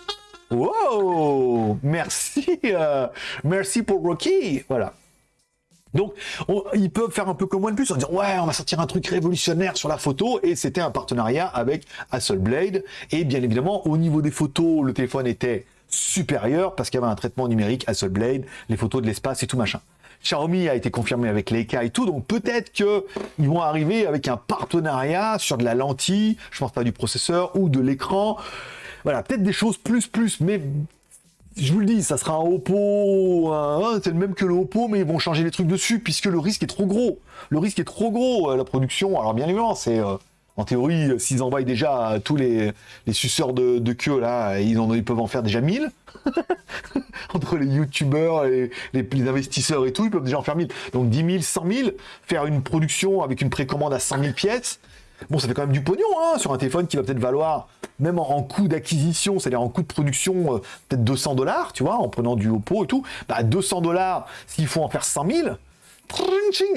Speaker 1: Wow! Merci euh, Merci pour Rocky. Voilà. Donc, on- ils peuvent faire un peu comme OnePlus, en disant ouais, on va sortir un truc révolutionnaire sur la photo, et c'était un partenariat avec Hasselblad, et bien évidemment, au niveau des photos, le téléphone était supérieur parce qu'il y avait un traitement numérique Hasselblad, les photos de l'espace et tout machin. Xiaomi a été confirmé avec Leica et tout, donc peut-être que ils vont arriver avec un partenariat sur de la lentille, je pense pas du processeur ou de l'écran. Voilà, peut-être des choses plus plus, mais je vous le dis, ça sera un Oppo, c'est le même que le Oppo, mais ils vont changer les trucs dessus puisque le risque est trop gros. Le risque est trop gros, euh, la production. Alors bien évidemment, c'est euh, en théorie, s'ils envoient déjà tous les, suceurs de, queue là, ils, en, ils peuvent en faire déjà 1000. Entre les youtubeurs les, les investisseurs et tout, ils peuvent déjà en faire 1000. Donc 10 000, 100 000, faire une production avec une précommande à 100 000 pièces. Bon, ça fait quand même du pognon hein, sur un téléphone qui va peut-être valoir, même en, coût d'acquisition, c'est-à-dire en coût de production, euh, peut-être 200 dollars, tu vois, en prenant du Oppo et tout. Bah, 200 dollars, s'il faut en faire 100 000, tring,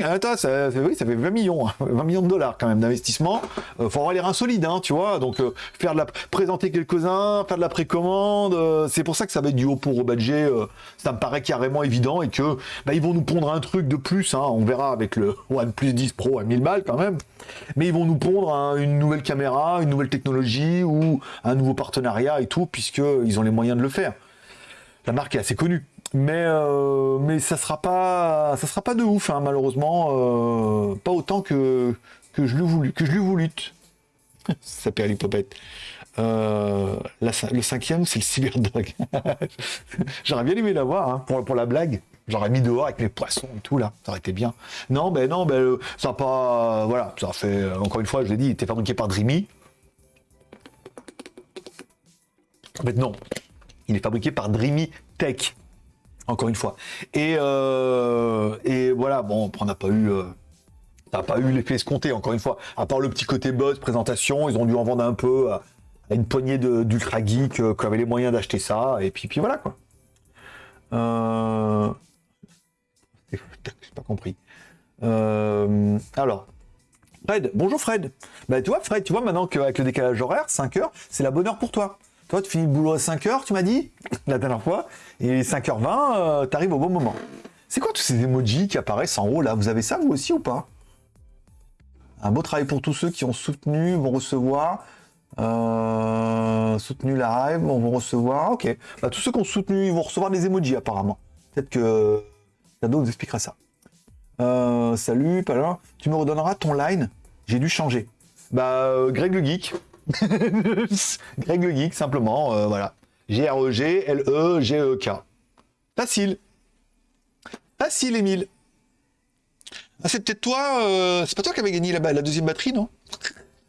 Speaker 1: attends, ça, fait 20 millions, hein, 20 millions de dollars quand même d'investissement. Euh, faut avoir les reins solides, hein, tu vois. Donc, euh, faire de la, présenter quelques-uns, faire de la précommande, euh, c'est pour ça que ça va être du Oppo rebadgé. euh, ça me paraît carrément évident et que bah, ils vont nous pondre un truc de plus. Hein, on verra avec le OnePlus 10 Pro à 1000 balles quand même. Mais ils vont nous pondre hein, une nouvelle caméra, une nouvelle technologie ou un nouveau partenariat et tout, puisque ils ont les moyens de le faire. La marque est assez connue. Mais, euh, mais ça sera pas ça sera pas de ouf hein, malheureusement euh, pas autant que que je l'ai voulu que je l'ai voulu. Ça s'appelle l'hypopète. Euh, le cinquième c'est le cyberdog. J'aurais bien aimé l'avoir hein, pour, pour la blague. J'aurais mis dehors avec mes poissons et tout là. Ça aurait été bien. Non ben non ben ça pas voilà ça fait encore une fois je l'ai dit il était fabriqué par Dreamy. En fait non il est fabriqué par Dreamy Tech encore une fois. Et, euh, voilà, bon, on n'a pas eu, euh, n'a pas eu l'effet escompté, encore une fois. À part le petit côté buzz, présentation, ils ont dû en vendre un peu à, une poignée d'ultra geeks euh, qui avaient les moyens d'acheter ça, et puis, voilà quoi. Euh... J'ai pas compris. Alors, Fred, bonjour Fred. Bah tu vois Fred, tu vois maintenant qu'avec le décalage horaire, 5 heures, c'est la bonne heure pour toi. Toi, tu finis le boulot à 5 heures, tu m'as dit, la dernière fois, et 5h20, euh, t'arrives au bon moment. C'est quoi tous ces emojis qui apparaissent en haut là? Vous avez ça vous aussi ou pas? Un beau travail pour tous ceux qui ont soutenu, vont recevoir. Euh, soutenu live, vont recevoir. Ok. Bah, tous ceux qui ont soutenu, ils vont recevoir des emojis apparemment. Peut-être que Shadow nous expliquera ça. Euh, salut, là. Tu me redonneras ton line? J'ai dû changer. Bah, euh, Greg le Geek. Greg Geek, simplement, euh, voilà. G-R-E-G-L-E-G-E-K. Facile. Facile, Émile. Ah, c'est peut-être toi, euh, c'est pas toi qui avais gagné la deuxième batterie, non?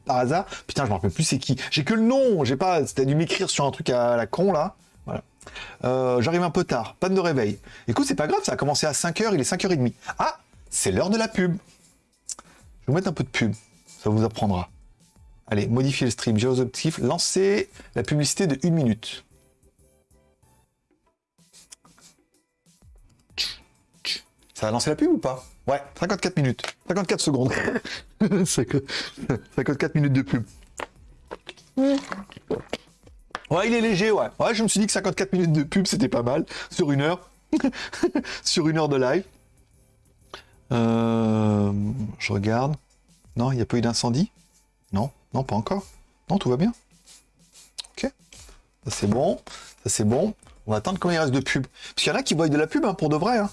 Speaker 1: Par hasard Putain, je me rappelle plus c'est qui. J'ai que le nom, j'ai pas. T'as dû m'écrire sur un truc à la con, là. Voilà. Euh, J'arrive un peu tard, panne de réveil. Écoute, c'est pas grave, ça a commencé à 5h, il est 5h30. Ah, c'est l'heure de la pub. Je vais vous mettre un peu de pub, ça vous apprendra. Allez, modifier le stream, gérer objectifs, lancer la publicité de 1 minute. Ça a lancé la pub ou pas? Ouais, 54 minutes. 54 secondes. 54 minutes de pub. Ouais, il est léger, ouais. Ouais, je me suis dit que 54 minutes de pub, c'était pas mal. Sur une heure. sur une heure de live. Euh, je regarde. Non, il n'y a pas eu d'incendie? Non, non, pas encore. Non, tout va bien. Ok. Ça, c'est bon. Ça, c'est bon. On va attendre combien il reste de pub. Parce qu'il y en a qui voient de la pub, hein, pour de vrai. Hein.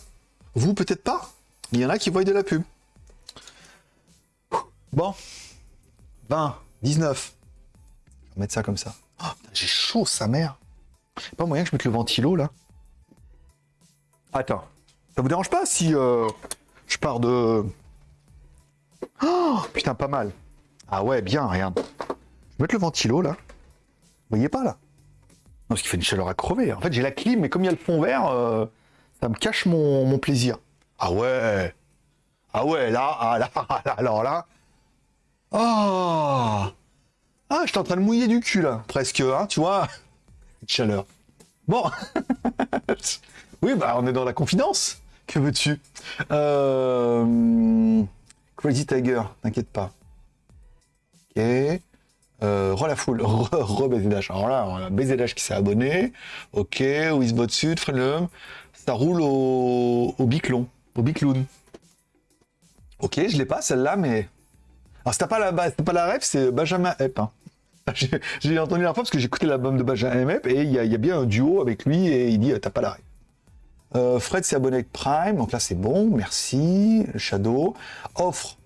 Speaker 1: Vous, peut-être pas. Il y en a qui voient de la pub. Bon. 20, 19. Je vais mettre ça comme ça. Oh, j'ai chaud, sa mère. Pas moyen que je mette le ventilo, là Attends. Ça vous dérange pas si euh, je pars de... Oh, putain, pas mal. Ah ouais, bien, regarde. Je vais mettre le ventilo, là. Vous voyez pas, là? Non, parce qu'il fait une chaleur à crever. En fait, j'ai la clim, mais comme il y a le fond vert, euh, ça me cache mon, plaisir. Ah ouais Ah ouais, là, ah là, alors là... Oh ah, je suis en train de mouiller du cul, là, presque, hein, tu vois Chaleur. Bon. oui, bah, on est dans la confidence. Que veux-tu? Euh... Crazy Tiger, t'inquiète pas. Euh, re la foule, re, re BZH. Alors là, BZH qui s'est abonné. Ok, Wizbot Sud, Frelum. Ça roule au, au Biclon, au Bicloun. Ok, je l'ai pas celle-là, mais alors, c'était pas la, pas la ref, c'est Benjamin Epp. Hein. J'ai entendu la fois parce que écouté l'album de Benjamin Epp et il y, a bien un duo avec lui et il dit T'as pas la ref. Euh, Fred s'est abonné avec Prime, donc là c'est bon, merci. Shadow offre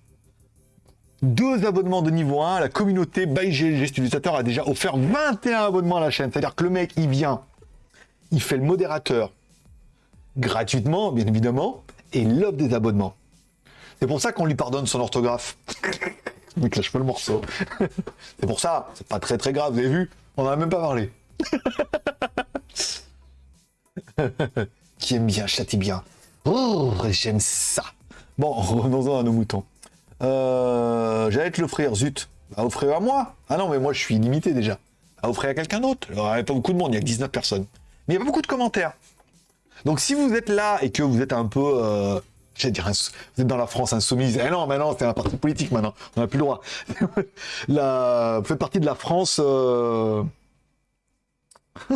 Speaker 1: deux abonnements de niveau 1. La communauté by GLG Utilisateur a déjà offert 21 abonnements à la chaîne. C'est-à-dire que le mec, il vient, il fait le modérateur gratuitement, bien évidemment, et il des abonnements. C'est pour ça qu'on lui pardonne son orthographe. Mais lâche pas le morceau. c'est pour ça, c'est pas très très grave, vous avez vu On en a même pas parlé. Qui aime bien, châtie bien. Oh, j'aime ça. Bon, revenons-en à nos moutons. Euh, J'allais te l'offrir, zut. À offrir à moi Ah non, mais moi je suis limité déjà. À offrir à quelqu'un d'autre. Il n'y a pas beaucoup de monde, il y a que 19 personnes. Mais il n'y a pas beaucoup de commentaires. Donc si vous êtes là et que vous êtes un peu euh, J'allais dire, vous êtes dans la France insoumise. Eh non, maintenant, c'est un parti politique maintenant. On n'a plus le droit. la... Vous faites partie de la France euh...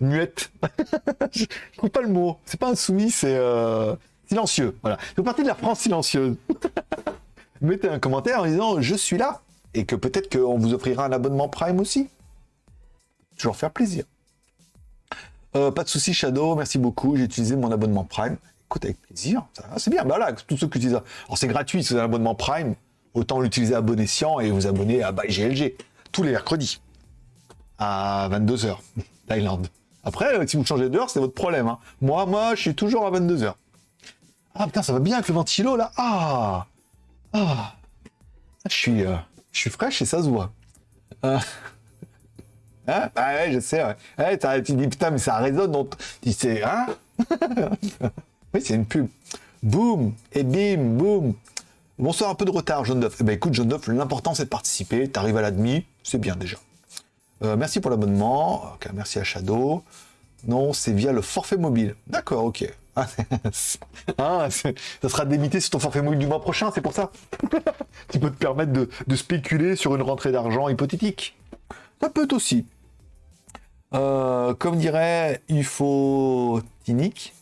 Speaker 1: muette. je ne trouve pas le mot. C'est pas insoumis, c'est euh... silencieux. Voilà. Vous faites partie de la France silencieuse. Mettez un commentaire en disant je suis là et que peut-être qu'on vous offrira un abonnement Prime aussi. Toujours faire plaisir. Euh, pas de souci, Shadow. Merci beaucoup. J'ai utilisé mon abonnement Prime écoute, avec plaisir, c'est bien. Bah là, tous ceux qui utilisent. Alors c'est gratuit, c'est un abonnement Prime, autant l'utiliser à bon escient et vous abonner à By GLG tous les mercredis à 22h, Thaïlande. Après, euh, si vous changez d'heure, c'est votre problème. Hein. Moi, moi, je suis toujours à 22h. Ah putain, ça va bien avec le ventilo là. Ah, ah, je suis, euh, je suis fraîche et ça se voit. Euh... Hein? Bah ouais, je sais. Ouais. tu dis putain, mais ça résonne. Donc, tu sais, hein? Oui, c'est une pub. Boum Et bim Boum Bonsoir, un peu de retard, John Duff. Eh ben écoute, John Duff, l'important c'est de participer. T'arrives à la demi, c'est bien déjà. Euh, merci pour l'abonnement. merci à Shadow. Non, c'est via le forfait mobile. D'accord, ok. Ah, ça sera démité sur ton forfait mobile du mois prochain, c'est pour ça. tu peux te permettre de, spéculer sur une rentrée d'argent hypothétique. Ça peut aussi. Euh, comme dirait UFO Tinic,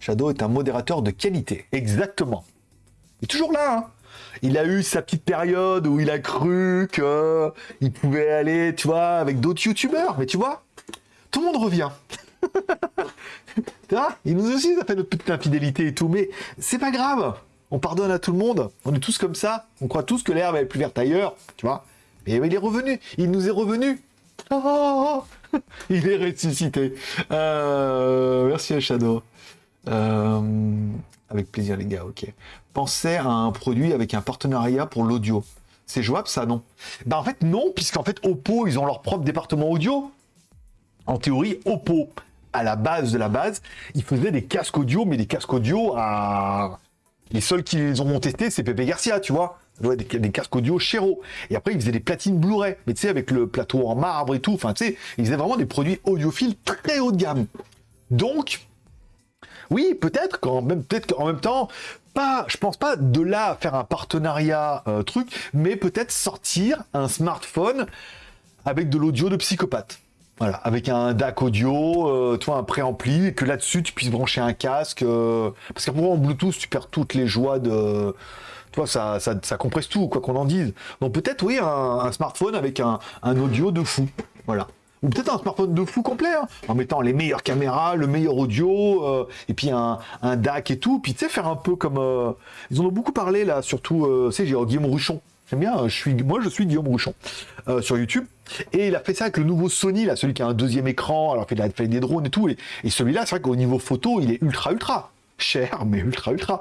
Speaker 1: Shadow est un modérateur de qualité. Exactement. Il est toujours là. Hein. il a eu sa petite période où il a cru qu'il pouvait aller, tu vois, avec d'autres youtubeurs. Mais tu vois, tout le monde revient. vois, il nous aussi, ça fait notre petite infidélité et tout. Mais c'est pas grave. On pardonne à tout le monde. On est tous comme ça. On croit tous que l'herbe est plus verte ailleurs. Tu vois. Mais il est revenu. Il nous est revenu. il est ressuscité. Euh, merci à Shadow. Euh, avec plaisir, les gars, ok. Pensez à un produit avec un partenariat pour l'audio. C'est jouable, ça, non? Bah, en fait, non, puisqu'en fait, Oppo, ils ont leur propre département audio. En théorie, Oppo à la base de la base, ils faisaient des casques audio, mais des casques audio à... Les seuls qui les ont testés, c'est Pepe Garcia, tu vois. Des, casques audio Chéro. Et après, ils faisaient des platines Blu-ray. Mais tu sais, avec le plateau en marbre et tout. Enfin, tu sais, ils faisaient vraiment des produits audiophiles très haut de gamme. Donc, oui, peut-être qu'en même, qu'en même temps, pas, je pense pas de là faire un partenariat euh, truc, mais peut-être sortir un smartphone avec de l'audio de psychopathe. Voilà, avec un DAC audio, euh, toi un préampli, et que là-dessus tu puisses brancher un casque. Euh, parce qu'après en Bluetooth, tu perds toutes les joies de. Toi, ça, ça, compresse tout, quoi qu'on en dise. Donc peut-être, oui, un, smartphone avec un, audio de fou. Voilà ou peut-être un smartphone de fou complet, hein, en mettant les meilleures caméras, le meilleur audio, euh, et puis un, un, DAC et tout, puis tu sais, faire un peu comme... Euh, ils en ont beaucoup parlé, là, surtout, tu sais, j'ai Guillaume Rouchon, bien, je suis, moi je suis Guillaume Rouchon, euh, sur YouTube, et il a fait ça avec le nouveau Sony, là, celui qui a un deuxième écran, alors qu'il a fait des drones et tout, et, et celui-là, c'est vrai qu'au niveau photo, il est ultra, ultra cher, mais ultra, ultra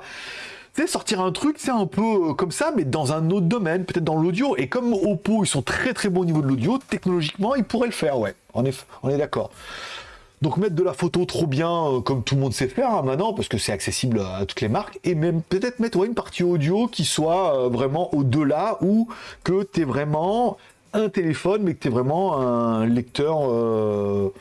Speaker 1: sais, sortir un truc, c'est un peu euh, comme ça, mais dans un autre domaine, peut-être dans l'audio. Et comme Oppo, ils sont très très bons au niveau de l'audio, technologiquement, ils pourraient le faire, ouais. On est, on est d'accord. Donc mettre de la photo trop bien, euh, comme tout le monde sait faire hein, maintenant, parce que c'est accessible à toutes les marques, et même peut-être mettre une partie audio qui soit euh, vraiment au-delà, ou que tu es vraiment un téléphone, mais que tu es vraiment un lecteur euh,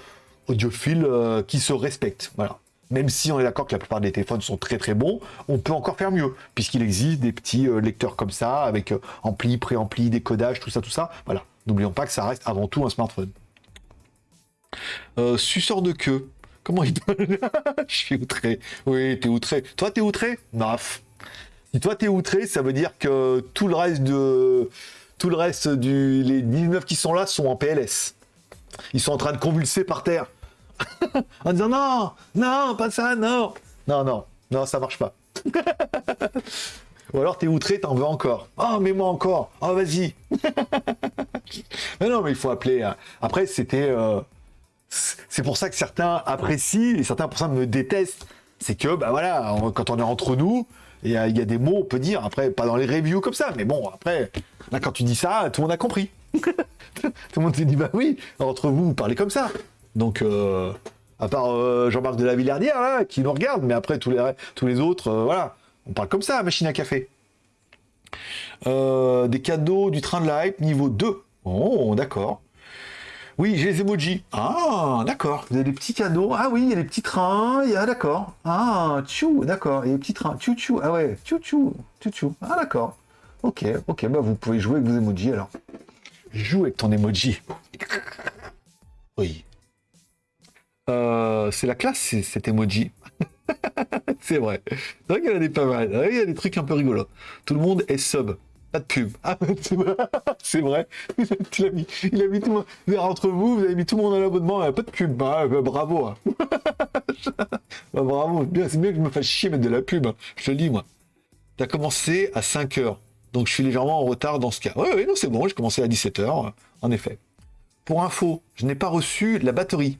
Speaker 1: audiophile qui se respecte. Voilà même si on est d'accord que la plupart des téléphones sont très très bons, on peut encore faire mieux, puisqu'il existe des petits lecteurs comme ça, avec ampli, préampli, décodage, tout ça, tout ça. Voilà. N'oublions pas que ça reste avant tout un smartphone. Euh, suceur de queue. Comment il Je suis outré. Oui, t'es outré. Toi, t'es outré Naf. Si toi, t'es outré, ça veut dire que tout le reste de... Tout le reste du... Les 19 qui sont là sont en PLS. Ils sont en train de convulser par terre. en disant non, non, pas ça, non. Non, non, non, ça marche pas. Ou alors t'es outré, t'en veux encore. Oh, mets-moi encore. Oh, vas-y. mais non, mais il faut appeler. Hein. Après, c'était. Euh... C'est pour ça que certains apprécient et certains pour ça me détestent. C'est que, bah voilà, on, quand on est entre nous, il y, a, il y, a des mots, on peut dire. Après, pas dans les reviews comme ça, mais bon, après, là, quand tu dis ça, tout le monde a compris. tout le monde s'est dit, bah oui, entre vous, vous parlez comme ça. Donc, euh, à part euh, Jean-Marc de la Villardière, là, qui nous regarde, mais après, tous les, tous les autres, euh, voilà. On parle comme ça, machine à café. Des cadeaux du train de la hype niveau 2. Oh, d'accord. Oui, j'ai les emojis. Ah, d'accord. Vous avez des petits cadeaux. Ah oui, il y a des petits trains. Il y a, d'accord. Ah, tchou, d'accord. Il y a des petits trains. Tchou, tchou. Ah ouais, tchou, tchou. Tchou, tchou. Ah, d'accord. Ok, ok. Bah, vous pouvez jouer avec vos emojis alors. Joue avec ton emoji. oui. Euh, c'est la classe, cet emoji. c'est vrai. C'est vrai qu'il y a des pas mal. Il y a des trucs un peu rigolos. Tout le monde est sub. Pas de pub. Ah, c'est vrai. Il a mis, il a mis tout le monde. Entre vous, vous avez mis tout le monde à l'abonnement. Pas de pub. Bah, bah, bravo. Hein. bah, bravo. C'est mieux que je me fasse chier mettre de la pub. Hein. Je te le dis, moi. T'as commencé à 5 heures. Donc je suis légèrement en retard dans ce cas. Oui, oui, non, c'est bon. J'ai commencé à 17 heures. En effet. Pour info, je n'ai pas reçu la batterie.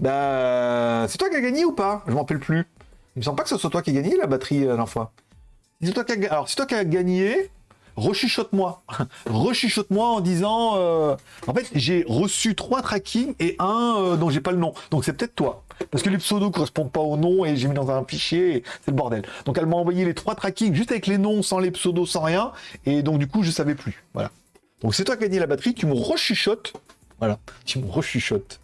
Speaker 1: bah, c'est toi qui as gagné ou pas? Je m'en rappelle plus. Il me semble pas que ce soit toi qui as gagné la batterie la dernière fois. Toi qui. Alors, c'est toi qui as gagné. Rechuchote-moi. Rechuchote-moi en disant. Euh... En fait, j'ai reçu trois trackings et un euh, dont j'ai pas le nom. Donc c'est peut-être toi. Parce que les pseudos correspondent pas au nom et j'ai mis dans un fichier. C'est le bordel. Donc elle m'a envoyé les trois trackings juste avec les noms, sans les pseudos, sans rien. Et donc du coup, je savais plus. Voilà. Donc c'est toi qui as gagné la batterie. Tu me rechuchotes voilà, tu me rechuchotes.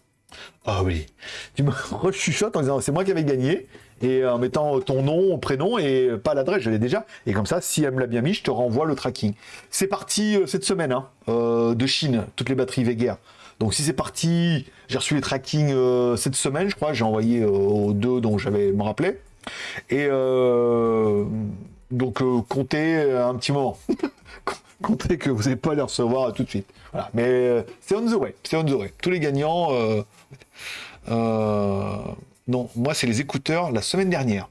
Speaker 1: Ah oui, tu me rechuchotes en disant c'est moi qui avais gagné et en mettant ton nom, prénom et pas l'adresse, je l'ai déjà. Et comme ça, si elle me l'a bien mis, je te renvoie le tracking. C'est parti euh, cette semaine hein, euh, de Chine, toutes les batteries Veguer. Donc si c'est parti, j'ai reçu les trackings euh, cette semaine, je crois, j'ai envoyé euh, aux deux dont j'avais me rappelé. Et euh, donc comptez un petit moment. comptez que vous n'allez pas les recevoir tout de suite. Voilà. Mais euh, c'est on the way. C'est on the way. Tous les gagnants. Non, moi, c'est les écouteurs la semaine dernière.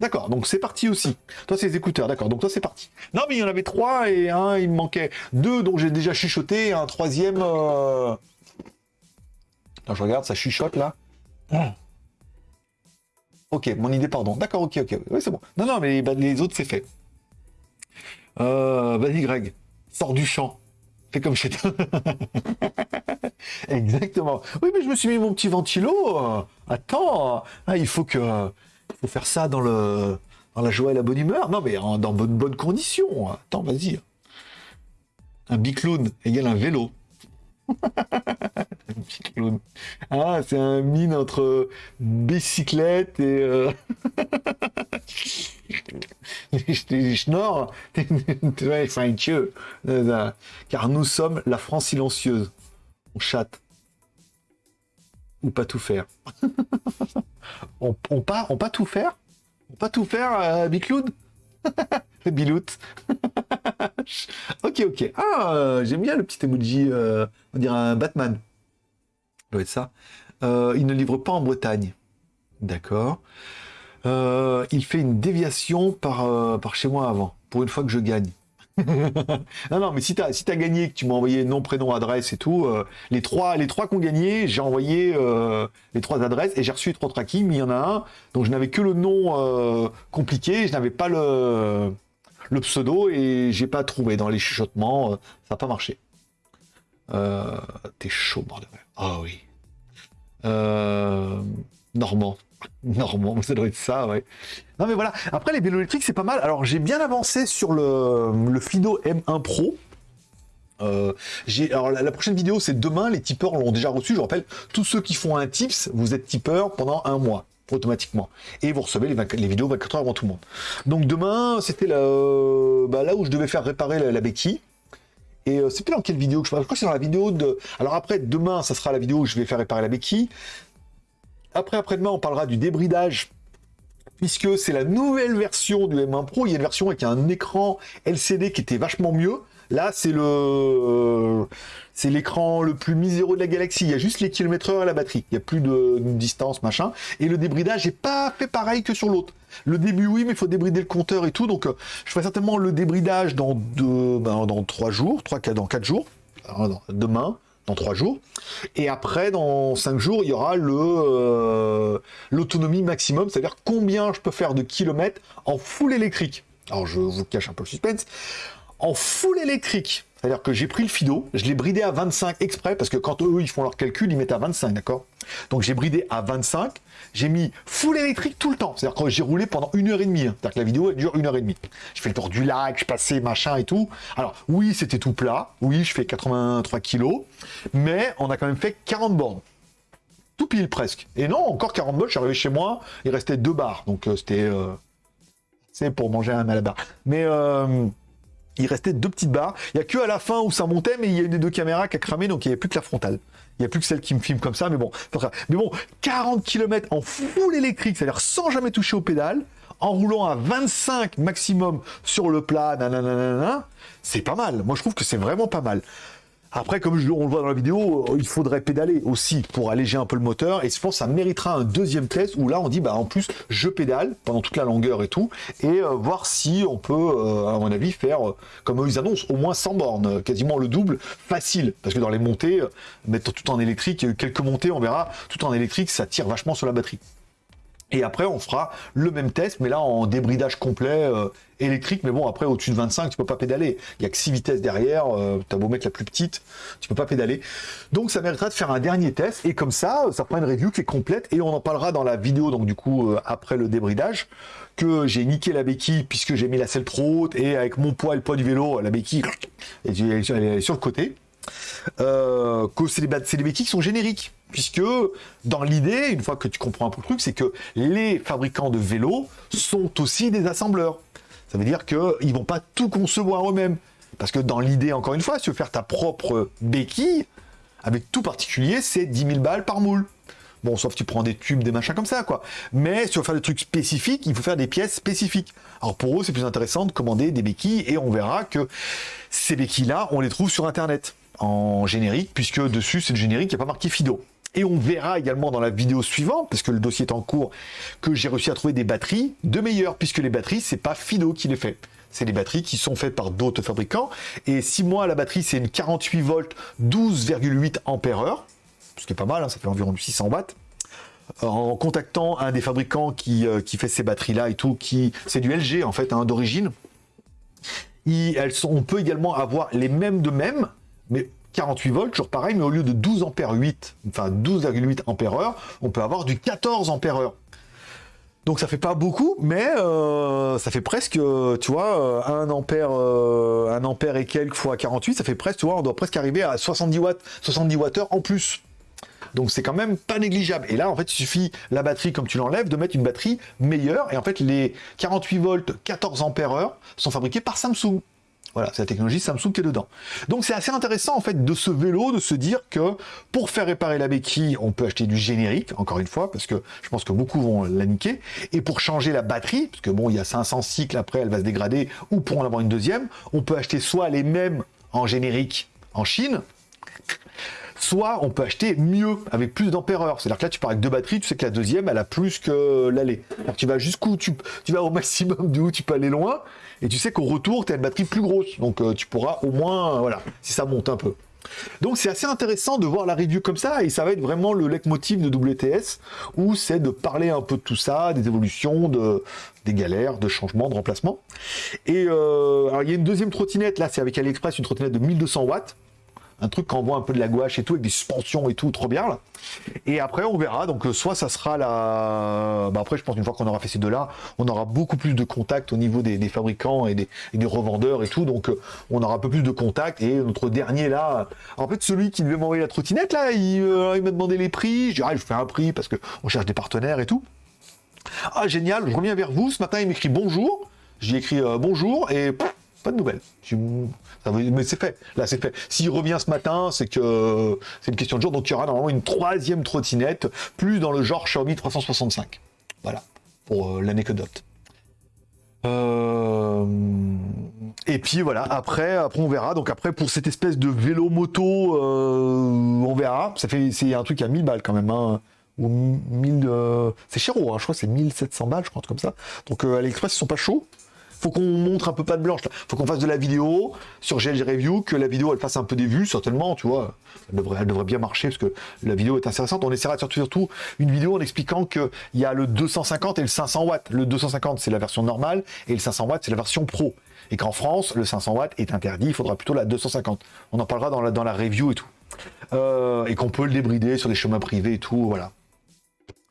Speaker 1: D'accord, donc c'est parti aussi. Toi, c'est les écouteurs, d'accord. Donc toi, c'est parti. Non, mais il y en avait trois et un, il me manquait deux dont j'ai déjà chuchoté, et un troisième. Euh... Attends, je regarde, ça chuchote là. Ah. Ok, mon idée, pardon. D'accord, ok, ok. Oui, c'est bon. Non, non, mais bah, les autres, c'est fait. Euh, Vas-y, Greg. Sors du champ. Fais comme chez toi. Exactement. Oui, mais je me suis mis mon petit ventilo. Attends, ah, il faut que, faut faire ça dans le, dans la joie et la bonne humeur. Non, mais en- dans bonnes bonnes conditions. Attends, vas-y. Un bicloun égale un vélo. un. Ah, c'est un mine entre bicyclette et. euh, Un dieu. Euh, Car nous sommes la France silencieuse. On chatte. Ou pas tout faire. on, pas, pas tout faire? On pas tout faire, euh, Bicloun Bilout. ok, ok. Ah, euh, j'aime bien le petit emoji, euh, on dirait un Batman. Ça. Euh, il ne livre pas en Bretagne. D'accord. Euh, il fait une déviation par, euh, par chez moi avant, pour une fois que je gagne. non, non, mais si t'as si t'as gagné, que tu m'as envoyé nom, prénom, adresse et tout, euh, les trois les trois qui ont gagné, j'ai envoyé les trois adresses et j'ai reçu trois tracking, mais il y en a un dont je n'avais que le nom compliqué, je n'avais pas le, le pseudo et j'ai pas trouvé dans les chuchotements, ça n'a pas marché. T'es chaud, bordel. Ah oui. Normand. Normand, ça doit être ça, ouais. Non mais voilà, après les vélos électriques c'est pas mal. Alors j'ai bien avancé sur le, le Fido M1 Pro. Euh, alors la, prochaine vidéo c'est demain, les tipeurs l'ont déjà reçu, je rappelle, tous ceux qui font un tips, vous êtes tipeur pendant un mois automatiquement et vous recevez les, 24 les vidéos 24 heures avant tout le monde. Donc demain c'était la- bah, là où je devais faire réparer la, la béquille. Et euh, c'est plus dans quelle vidéo que je parle Je crois que c'est dans la vidéo de. Alors après, demain, ça sera la vidéo où je vais faire réparer la béquille. Après, après-demain, on parlera du débridage. Puisque c'est la nouvelle version du M1 Pro. Il y a une version avec un écran LCD qui était vachement mieux. Là, c'est le, c'est l'écran le plus miséreux de la galaxie. Il y a juste les kilomètres heure et la batterie. Il n'y a plus de, distance, machin. Et le débridage n'est pas fait pareil que sur l'autre. Le début, oui, mais il faut débrider le compteur et tout. Donc, euh, je ferai certainement le débridage dans deux, ben, trois jours, trois, dans quatre jours. Demain, dans trois jours. Et après, dans cinq jours, il y aura euh, l'autonomie maximum, c'est-à-dire combien je peux faire de kilomètres en full électrique. Alors, je vous cache un peu le suspense. En full électrique, c'est-à-dire que j'ai pris le Fido, je l'ai bridé à 25 exprès, parce que quand eux, ils font leur calcul, ils mettent à 25, d'accord? Donc j'ai bridé à 25, j'ai mis full électrique tout le temps. C'est-à-dire que j'ai roulé pendant une heure et demie. hein. C'est-à-dire que la vidéo, dure une heure et demie. Je fais le tour du lac, je passais, machin et tout. Alors, oui, c'était tout plat. Oui, je fais 83 kilos. Mais on a quand même fait 40 bornes. Tout pile presque. Et non, encore 40 bornes, je suis arrivé chez moi, il restait deux barres. Donc euh, c'était... euh, c'est pour manger un malabar. Mais... euh, il restait deux petites barres. Il y a que à la fin où ça montait, mais il y a une des deux caméras qui a cramé, donc il n'y avait plus que la frontale. Il n'y a plus que celle qui me filme comme ça, mais bon. Mais bon, 40 km en full électrique, c'est-à-dire sans jamais toucher aux pédales, en roulant à 25 maximum sur le plat, c'est pas mal. Moi, je trouve que c'est vraiment pas mal. Après, comme on le voit dans la vidéo, euh, il faudrait pédaler aussi pour alléger un peu le moteur. Et je pense ça méritera un deuxième test où là, on dit, bah, en plus, je pédale pendant toute la longueur et tout, et euh, voir si on peut, euh, à mon avis, faire, comme ils annoncent, au moins 100 bornes, quasiment le double, facile. Parce que dans les montées, mettre tout en électrique, quelques montées, on verra, tout en électrique, ça tire vachement sur la batterie. Et après, on fera le même test, mais là en débridage complet euh, électrique. Mais bon, après, au-dessus de 25, tu peux pas pédaler. Il y a que 6 vitesses derrière. Euh, tu as beau mettre la plus petite, tu peux pas pédaler. Donc, ça méritera de faire un dernier test. Et comme ça, ça fera une review qui est complète. Et on en parlera dans la vidéo, donc du coup, euh, après le débridage, que j'ai niqué la béquille puisque j'ai mis la selle trop haute. Et avec mon poids et le poids du vélo, la béquille, elle est sur le côté euh, béquilles qui sont génériques. Puisque dans l'idée, une fois que tu comprends un peu le truc, c'est que les fabricants de vélos sont aussi des assembleurs. Ça veut dire qu'ils vont pas tout concevoir eux-mêmes. Parce que dans l'idée, encore une fois, si tu veux faire ta propre béquille, avec tout particulier, c'est 10 000 balles par moule. Bon, sauf tu prends des tubes, des machins comme ça, quoi. Mais si tu veux faire des trucs spécifiques, il faut faire des pièces spécifiques. Alors pour eux, c'est plus intéressant de commander des béquilles et on verra que ces béquilles-là, on les trouve sur Internet en générique, puisque dessus, c'est le générique, il n'y a pas marqué Fido. Et on verra également dans la vidéo suivante, parce que le dossier est en cours, que j'ai réussi à trouver des batteries de meilleures, puisque les batteries, c'est pas Fido qui les fait. C'est des batteries qui sont faites par d'autres fabricants. Et si moi, la batterie, c'est une 48 volts, 12,8 ampères heure, ce qui est pas mal, hein, ça fait environ 600 watts. En contactant un des fabricants qui, euh, qui fait ces batteries-là et tout, qui c'est du LG en fait, hein, d'origine. On peut également avoir les mêmes de mêmes, mais 48 volts, toujours pareil, mais au lieu de 12 ampères 8, enfin 12,8 ampères heure, on peut avoir du 14 ampères heure. Donc ça fait pas beaucoup, mais euh, ça fait presque, tu vois, 1 ampère, 1 ampère et quelques fois 48, ça fait presque, tu vois, on doit presque arriver à 70 watts, 70 watts en plus. Donc c'est quand même pas négligeable. Et là, en fait, il suffit la batterie, comme tu l'enlèves, de mettre une batterie meilleure. Et en fait, les 48 volts, 14 ampères heure sont fabriqués par Samsung. Voilà, c'est la technologie Samsung qui est dedans. Donc c'est assez intéressant en fait de ce vélo, de se dire que pour faire réparer la béquille, on peut acheter du générique, encore une fois, parce que je pense que beaucoup vont la niquer. Et pour changer la batterie, parce que bon, il y a 500 cycles après, elle va se dégrader, ou pour en avoir une deuxième, on peut acheter soit les mêmes en générique en Chine, soit on peut acheter mieux, avec plus d'ampères C'est-à-dire que là, tu pars avec deux batteries, tu sais que la deuxième, elle a plus que l'aller. Tu vas jusqu'où tu, tu vas au maximum d'où tu peux aller loin, et tu sais qu'au retour, tu as une batterie plus grosse. Donc euh, tu pourras au moins, euh, voilà, si ça monte un peu. Donc c'est assez intéressant de voir la review comme ça, et ça va être vraiment le leitmotiv de WTS, où c'est de parler un peu de tout ça, des évolutions, de, des galères, de changements, de remplacements. Et euh, alors il y a une deuxième trottinette, là c'est avec AliExpress, une trottinette de 1200 watts, un truc qui envoie un peu de la gouache et tout, avec des suspensions et tout, trop bien là. Et après, on verra. Donc, euh, soit ça sera la. Bah, après, je pense qu'une fois qu'on aura fait ces deux-là, on aura beaucoup plus de contact au niveau des, fabricants et des, revendeurs et tout. Donc, euh, on aura un peu plus de contact. Et notre dernier là, en fait, celui qui devait m'envoyer la trottinette là, il, euh, m'a demandé les prix. Je dis, ah, je fais un prix parce qu'on cherche des partenaires et tout. Ah, génial, je reviens vers vous. Ce matin, il m'écrit bonjour. J'ai écrit bonjour et pas de nouvelles. Mais c'est fait. Là, c'est fait. S'il revient ce matin, c'est que c'est une question de jour. Donc, il y aura normalement une troisième trottinette, plus dans le genre Xiaomi 365. Voilà, pour euh, l'anecdote. Euh, et puis voilà, après, après on verra. Donc après, pour cette espèce de vélo moto, euh, on verra. Ça fait, c'est un truc à 1000 balles quand même. Hein. Ou 1000, c'est cher, hein. je crois que c'est 1700 balles, je crois, comme ça. Donc à l'Express, ils sont pas chauds faut qu'on montre un peu pas de blanche. Là. Faut qu'on fasse de la vidéo sur GLG Review, que la vidéo elle fasse un peu des vues, certainement, tu vois. Elle devrait, bien marcher parce que la vidéo est intéressante. On essaiera surtout, surtout une vidéo en expliquant qu'il y a le 250 et le 500 watts. Le 250 c'est la version normale et le 500 watts c'est la version pro. Et qu'en France, le 500 watts est interdit, il faudra plutôt la 250. On en parlera dans la, dans la review et tout. Euh, et qu'on peut le débrider sur les chemins privés et tout, voilà.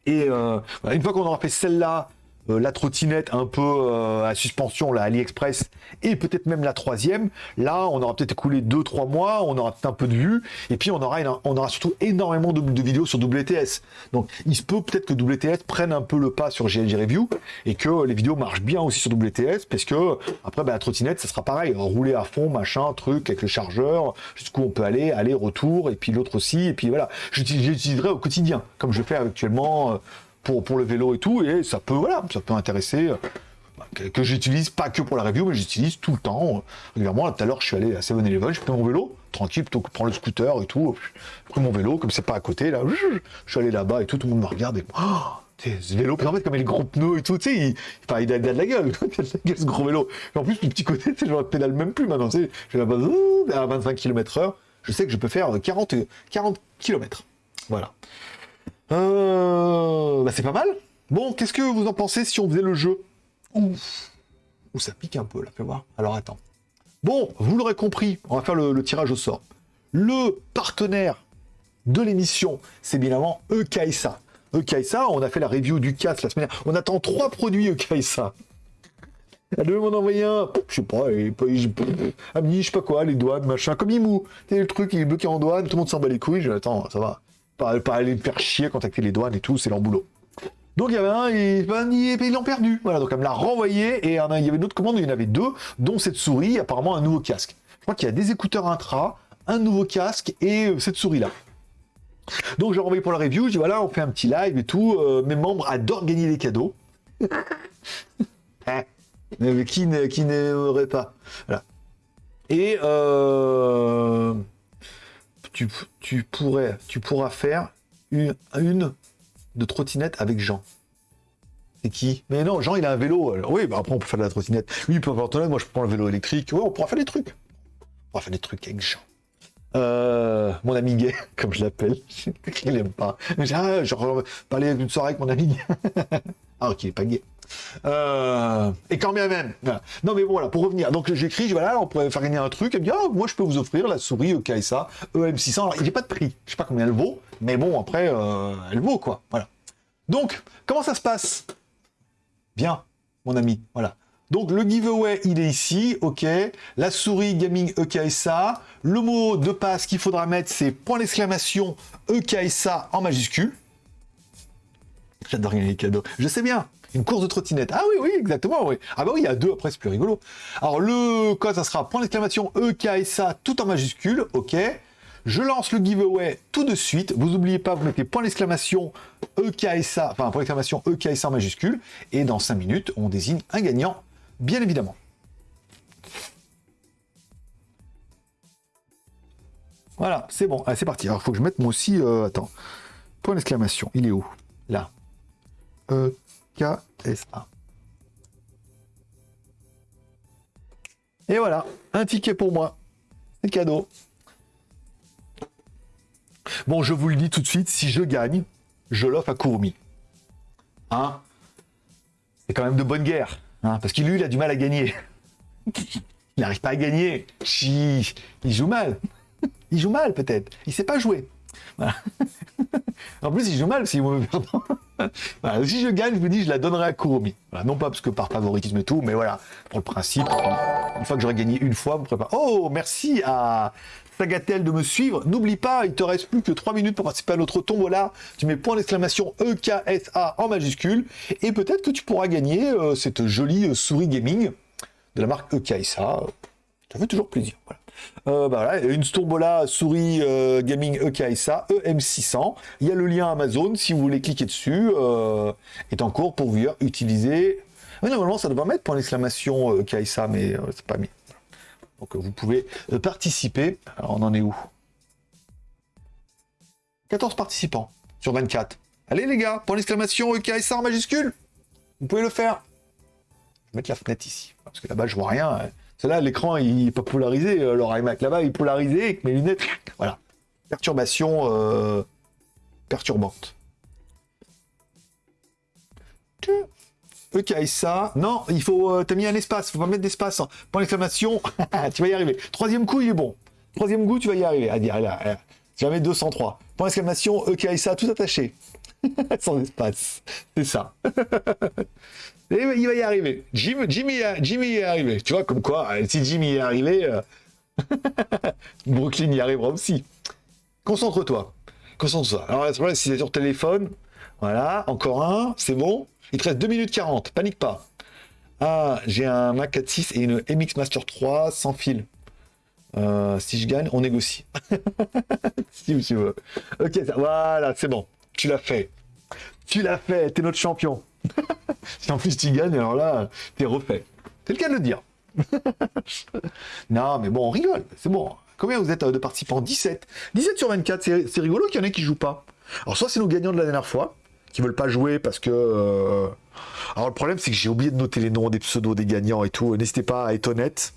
Speaker 1: Et euh, une fois qu'on aura fait celle-là, euh, la trottinette un peu euh, à suspension, la AliExpress, et peut-être même la troisième. Là, on aura peut-être écoulé 2-3 mois, on aura peut-être un peu de vues, et puis on aura, on aura surtout énormément de, vidéos sur WTS. Donc, il se peut peut-être que WTS prenne un peu le pas sur GLG Review, et que les vidéos marchent bien aussi sur WTS, parce que après, bah, la trottinette, ça sera pareil, rouler à fond, machin, truc, avec le chargeur, jusqu'où on peut aller, aller, retour, et puis l'autre aussi, et puis voilà. J'utiliserai au quotidien, comme je fais actuellement euh, pour, pour le vélo et tout, et ça peut, voilà, ça peut intéresser euh, que, j'utilise pas que pour la review, mais j'utilise tout le temps, euh, régulièrement. Tout à l'heure, je suis allé à 7-Eleven, j'ai pris mon vélo, tranquille, plutôt que prendre le scooter et tout. J'ai pris mon vélo, comme c'est pas à côté, là, je suis allé là-bas et tout, tout le monde me regarde et. Oh, ce vélo, en fait, comme il les gros pneus et tout, tu sais, il, enfin, il, a, de la gueule, il a de la gueule, ce gros vélo. En plus, le petit côté, tu sais, je pédale même plus maintenant, tu sais, je vais à 25 km/h, je sais que je peux faire 40, 40 km. Voilà. Euh, bah c'est pas mal. Bon, qu'est-ce que vous en pensez si on faisait le jeu? Ouh, ça pique un peu là, fais voir. Alors attends. Bon, vous l'aurez compris, on va faire le, tirage au sort. Le partenaire de l'émission, c'est bien évidemment Ekaisa. Ekaisa, on a fait la review du casque la semaine dernière. On attend trois produits Ekaisa. Elle devait m'en envoyer un, je sais pas, et, Ami, je sais pas quoi, les douanes, machin, comme Imou. le truc, il est bloqué en douane, tout le monde s'en bat les couilles. Je attends, ça va pas, aller me faire chier, contacter les douanes et tout, c'est leur boulot. Donc il y avait un, et, ben, ils l'ont perdu. Voilà, donc elle me l'a renvoyé, et il y avait d'autres commandes, il y en avait deux, dont cette souris, apparemment un nouveau casque. Je crois qu'il y a des écouteurs intra, un nouveau casque, et euh, cette souris-là. Donc j'ai renvoyé pour la review, je dis voilà, on fait un petit live et tout, euh, mes membres adorent gagner des cadeaux. Mais qui n'aimerait pas Voilà. Et euh tu, pourrais, tu pourras faire une, une de trottinette avec Jean. C'est qui? Mais non, Jean, il a un vélo. oui, bah après, on peut faire de la trottinette. Lui, il peut faire trottinette, moi, je prends le vélo électrique. Ouais, on pourra faire des trucs. On pourra faire des trucs avec Jean. Euh, mon ami gay, comme je l'appelle. il aime pas. Ah, genre, parler d'une soirée avec mon ami gay. ah, ok, il est pas gay. Euh, et quand bien même. Non mais bon, voilà, pour revenir. Donc j'écris, je voilà, on pourrait faire gagner un truc. Et bien, ah, moi je peux vous offrir la souris EKSA EM600. Alors il n'y a pas de prix. Je sais pas combien elle vaut, mais bon, après, euh, elle vaut quoi. Voilà. Donc, comment ça se passe? Bien, mon ami. Voilà. Donc le giveaway, il est ici, ok. La souris gaming EKSA. Le mot de passe qu'il faudra mettre, c'est point d'exclamation EKSA en majuscule. J'adore gagner les cadeaux. Je sais bien. Une course de trottinette. Ah oui, oui, exactement, oui. Ah bah oui, il y a deux, après c'est plus rigolo. Alors le code, ça sera point d'exclamation EKSA tout en majuscule, ok. Je lance le giveaway tout de suite. Vous n'oubliez pas, vous mettez point d'exclamation EKSA, enfin point d'exclamation EKSA en majuscule. Et dans 5 minutes, on désigne un gagnant, bien évidemment. Voilà, c'est bon. c'est parti. Alors, il faut que je mette moi aussi... Euh, attends. Point d'exclamation. Il est où? Là. Et voilà, un ticket pour moi. C'est cadeau. Bon, je vous le dis tout de suite, si je gagne, je l'offre à Kurumi. Hein? C'est quand même de bonne guerre. Hein parce qu'il lui, a du mal à gagner. il n'arrive pas à gagner. Il joue mal. Il joue mal, peut-être. Il sait pas jouer. en plus, il joue mal s'il mauvais perdant. Si je gagne, je vous dis, je la donnerai à Kurumi. non pas parce que par favoritisme et tout, mais voilà, pour le principe, une fois que j'aurai gagné une fois, vous préparez. Oh, merci à Sagatel de me suivre. N'oublie pas, il te reste plus que 3 minutes pour participer à notre tombola. Tu mets point d'exclamation EKSA en majuscule, et peut-être que tu pourras gagner euh, cette jolie euh, souris gaming de la marque EKSA. Ça fait toujours plaisir. Voilà. Euh, bah une Stombola souris euh, gaming EKSA EM600. Il y a le lien Amazon si vous voulez cliquer dessus. Euh, est en cours pour vous utiliser. normalement, ça devrait mettre point d'exclamation EKSA, mais c'est pas mis. Donc vous pouvez participer. On en est où? 14 participants sur 24. Allez les gars, point d'exclamation EKSA en majuscule. Vous pouvez le faire. Je vais mettre la fenêtre ici. Parce que là-bas, je vois rien. C'est là, l'écran, il n'est pas polarisé. Euh, alors iMac là-bas, il est polarisé mes lunettes. Voilà. Perturbation euh, perturbante. Ça. Non, il faut. Euh, t'as mis un espace. Faut pas mettre d'espace. Point d'exclamation. tu vas y arriver. Troisième coup, il est bon. Troisième coup, tu vas y arriver. À dire là. Mettre 203. Point d'exclamation. Ça, tout attaché. Sans espace. C'est ça. il va y arriver. Jimmy, Jimmy est arrivé. Tu vois, comme quoi, euh, si Jimmy est arrivé, euh, Brooklyn y arrivera aussi. Concentre-toi. Concentre-toi. Alors, là, si c'est sur téléphone, voilà, encore un, c'est bon. Il te reste 2 minutes 40, panique pas. Ah, j'ai un Mac 4.6 et une MX Master 3 sans fil. Euh, si je gagne, on négocie. si tu veux. Ok, voilà, c'est bon. Tu l'as fait. Tu l'as fait, t'es notre champion. si en plus tu gagnes, alors là, t'es refait. C'est le cas de le dire. non, mais bon, on rigole, c'est bon. Combien vous êtes euh, de participants? 17. 17 sur 24, c'est rigolo qu'il y en ait qui jouent pas. Alors soit c'est nos gagnants de la dernière fois, qui veulent pas jouer parce que... Euh, alors le problème c'est que j'ai oublié de noter les noms des pseudos des gagnants et tout. N'hésitez pas à être honnête.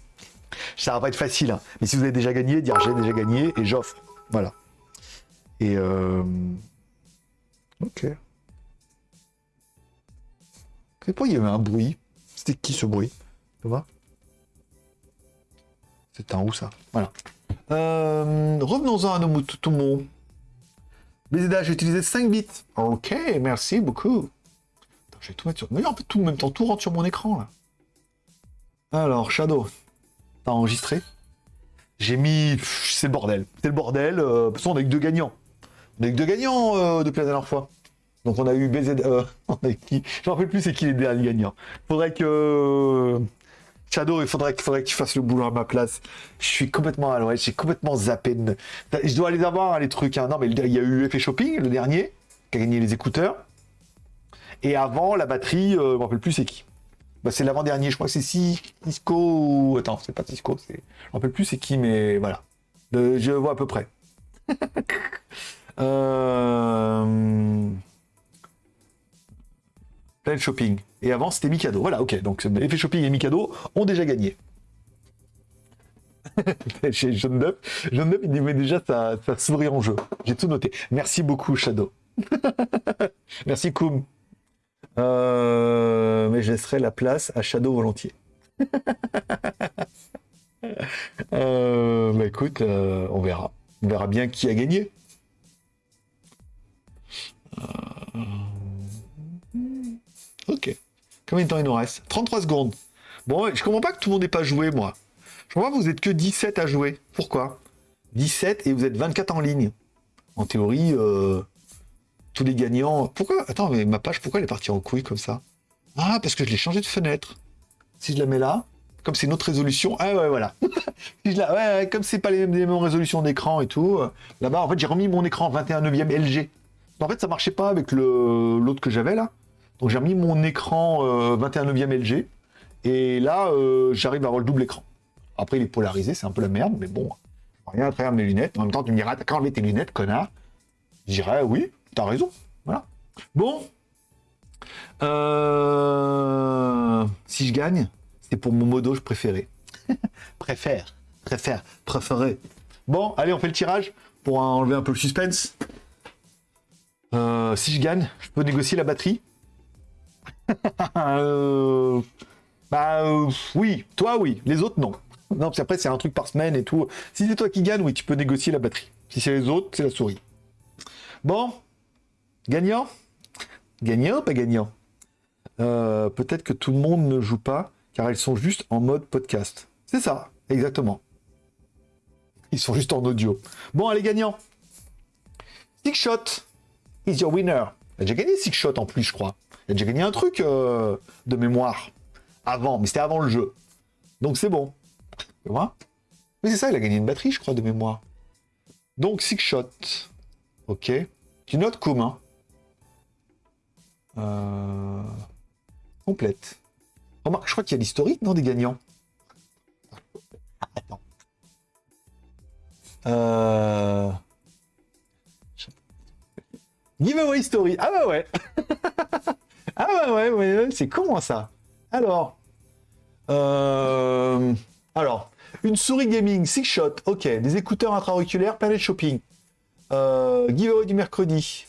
Speaker 1: Ça va pas être facile, hein. mais si vous avez déjà gagné, dire j'ai déjà gagné et j'offre. Voilà. Et... Euh... Ok. Il y avait un bruit C'était qui ce bruit? Tu vois? C'est un où ça? Voilà. Euh, revenons-en à nos mots. BZA, j'ai utilisé 5 bits. Ok, merci beaucoup. je vais tout mettre sur... Mais en fait, tout en même temps, tout rentre sur mon écran, là. Alors, Shadow, t'as enregistré? J'ai mis... C'est le bordel. C'est le bordel. Euh... De toute façon, on a eu deux gagnants. On a eu deux gagnants euh, depuis la dernière fois. Donc on a eu BZ... Euh, qui? Je me rappelle plus c'est qui les derniers gagnants. Faudrait que... Shadow, il faudrait, faudrait que tu fasses le boulot à ma place. Je suis complètement à l'ouest, j'ai complètement zappé. Je dois les avoir, les trucs. Hein. Non, mais il y a eu Effet Shopping, le dernier, qui a gagné les écouteurs. Et avant, la batterie, euh, je me rappelle plus c'est qui. Bah, c'est l'avant-dernier, je crois que c'est Cisco ou... Attends, c'est pas Cisco, c'est... je me rappelle plus c'est qui, mais voilà. je vois à peu près. euh... Planet Shopping. Et avant, c'était Mikado. Voilà, ok. Donc, Effet Shopping et Mikado ont déjà gagné. Chez John Dup, John Dup, il met déjà sa, souris en jeu. J'ai tout noté. Merci beaucoup, Shadow. Merci, Koum. Euh, mais je laisserai la place à Shadow volontiers. euh, bah écoute, euh, on verra. On verra bien qui a gagné. Ok. Combien de temps il nous reste? 33 secondes. Bon, je comprends pas que tout le monde n'ait pas joué, moi. Je comprends que vous êtes que 17 à jouer. Pourquoi? 17 et vous êtes 24 en ligne. En théorie, euh, tous les gagnants... Pourquoi Attends, mais ma page, pourquoi elle est partie en couille comme ça? Ah, parce que je l'ai changé de fenêtre. Si je la mets là, comme c'est une autre résolution... Ah ouais, voilà. si je la... ouais, comme c'est pas les mêmes, résolutions d'écran et tout, euh, là-bas, en fait, j'ai remis mon écran 21 neuvième LG. En fait, ça marchait pas avec l'autre que j'avais là. Donc j'ai remis mon écran euh, 21 neuvième LG. Et là, euh, j'arrive à avoir le double écran. Après, il est polarisé, c'est un peu la merde, mais bon, rien à travers mes lunettes. En même temps, tu me diras, t'as qu'à enlever tes lunettes, connard. Je dirais, oui, t'as raison. Voilà. Bon. Euh, Si je gagne, c'est pour mon modo préféré. Préfère, préfère, préféré. Bon, allez, on fait le tirage pour enlever un peu le suspense. Euh, si je gagne, je peux négocier la batterie. Euh, Bah euh, oui, toi oui, les autres non. Non, parce qu'après c'est un truc par semaine et tout. Si c'est toi qui gagne, oui, tu peux négocier la batterie. Si c'est les autres, c'est la souris. Bon, gagnant? Gagnant ou pas gagnant? Euh, Peut-être que tout le monde ne joue pas, car ils sont juste en mode podcast. C'est ça, exactement. Ils sont juste en audio. Bon, allez, gagnant. Six shot is your winner. Il a déjà gagné six shot en plus, je crois. Il a déjà gagné un truc euh, de mémoire avant, mais c'était avant le jeu. Donc c'est bon. Tu vois? Mais c'est ça, il a gagné une batterie, je crois, de mémoire. Donc six shot. Ok. Tu notes commun. Euh... Complète. Remarque, je crois qu'il y a l'historique, non, des gagnants? Attends. Euh... Giveaway story. Ah bah ouais. ah bah ouais, ouais, c'est comment ça Alors. Euh... Alors, une souris gaming, six shot, ok. Des écouteurs intra-auriculaires, palette shopping. Euh, giveaway du mercredi.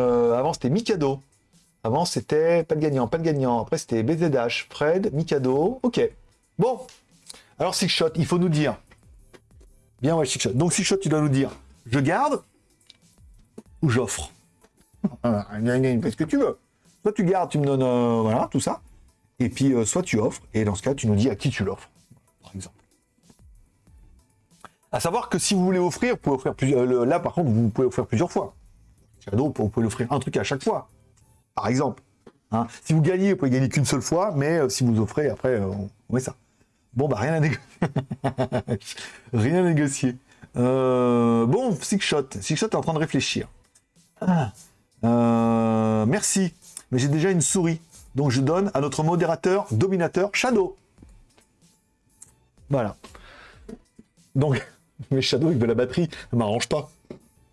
Speaker 1: Euh, avant, c'était Mikado. Avant, c'était pas de gagnant, pas de gagnant. Après, c'était BZH, Fred, Mikado. Ok. Bon. Alors, six shot, il faut nous dire. Bien, ouais, six shot. Donc, six shot, tu dois nous dire je garde ou j'offre. Voilà, Fais ce que tu veux. Soit tu gardes, tu me donnes, euh, voilà, tout ça. Et puis, euh, soit tu offres. Et dans ce cas, tu nous dis à qui tu l'offres, par exemple. À savoir que si vous voulez offrir, vous pouvez offrir plusieurs. là, par contre, vous pouvez offrir plusieurs fois. Cadeau, vous pouvez offrir un truc à chaque fois, par exemple. Hein. Si vous gagnez, vous pouvez gagner qu'une seule fois, mais euh, si vous offrez, après, on, met ça. Bon, bah, rien à négocier. rien à négocier. Bon, Six Shot. Six Shot est en train de réfléchir. Ah. Euh, merci, mais j'ai déjà une souris. Donc, je donne à notre modérateur, dominateur, Shadow. Voilà. Donc, mais Shadow avec de la batterie, ça m'arrange pas.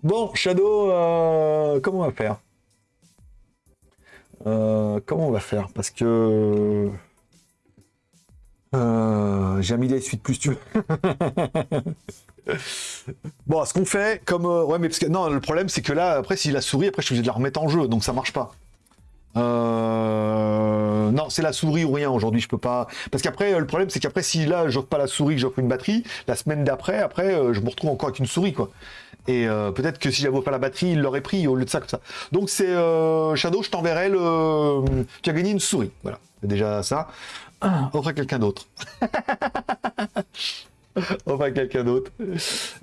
Speaker 1: Bon, Shadow, euh, comment on va faire? Euh, Comment on va faire? Parce que... Euh, j'ai mis les suites plus tu veux. bon, ce qu'on fait, comme... euh, ouais, mais parce que... Non, le problème, c'est que là, après, si la souris, après, je suis obligé de la remettre en jeu, donc ça marche pas. Euh... Non, c'est la souris ou rien aujourd'hui, je peux pas. Parce qu'après, euh, le problème, c'est qu'après, si là, j'offre pas la souris, j'offre une batterie, la semaine d'après, après, je me retrouve encore avec une souris, quoi. Et peut-être que si j'avais pas la batterie, il l'aurait pris au lieu de ça, comme ça. Donc c'est Shadow, je t'enverrai le. Tu as gagné une souris, voilà. C'est déjà ça. Ah, offre à quelqu'un d'autre. à quelqu'un d'autre.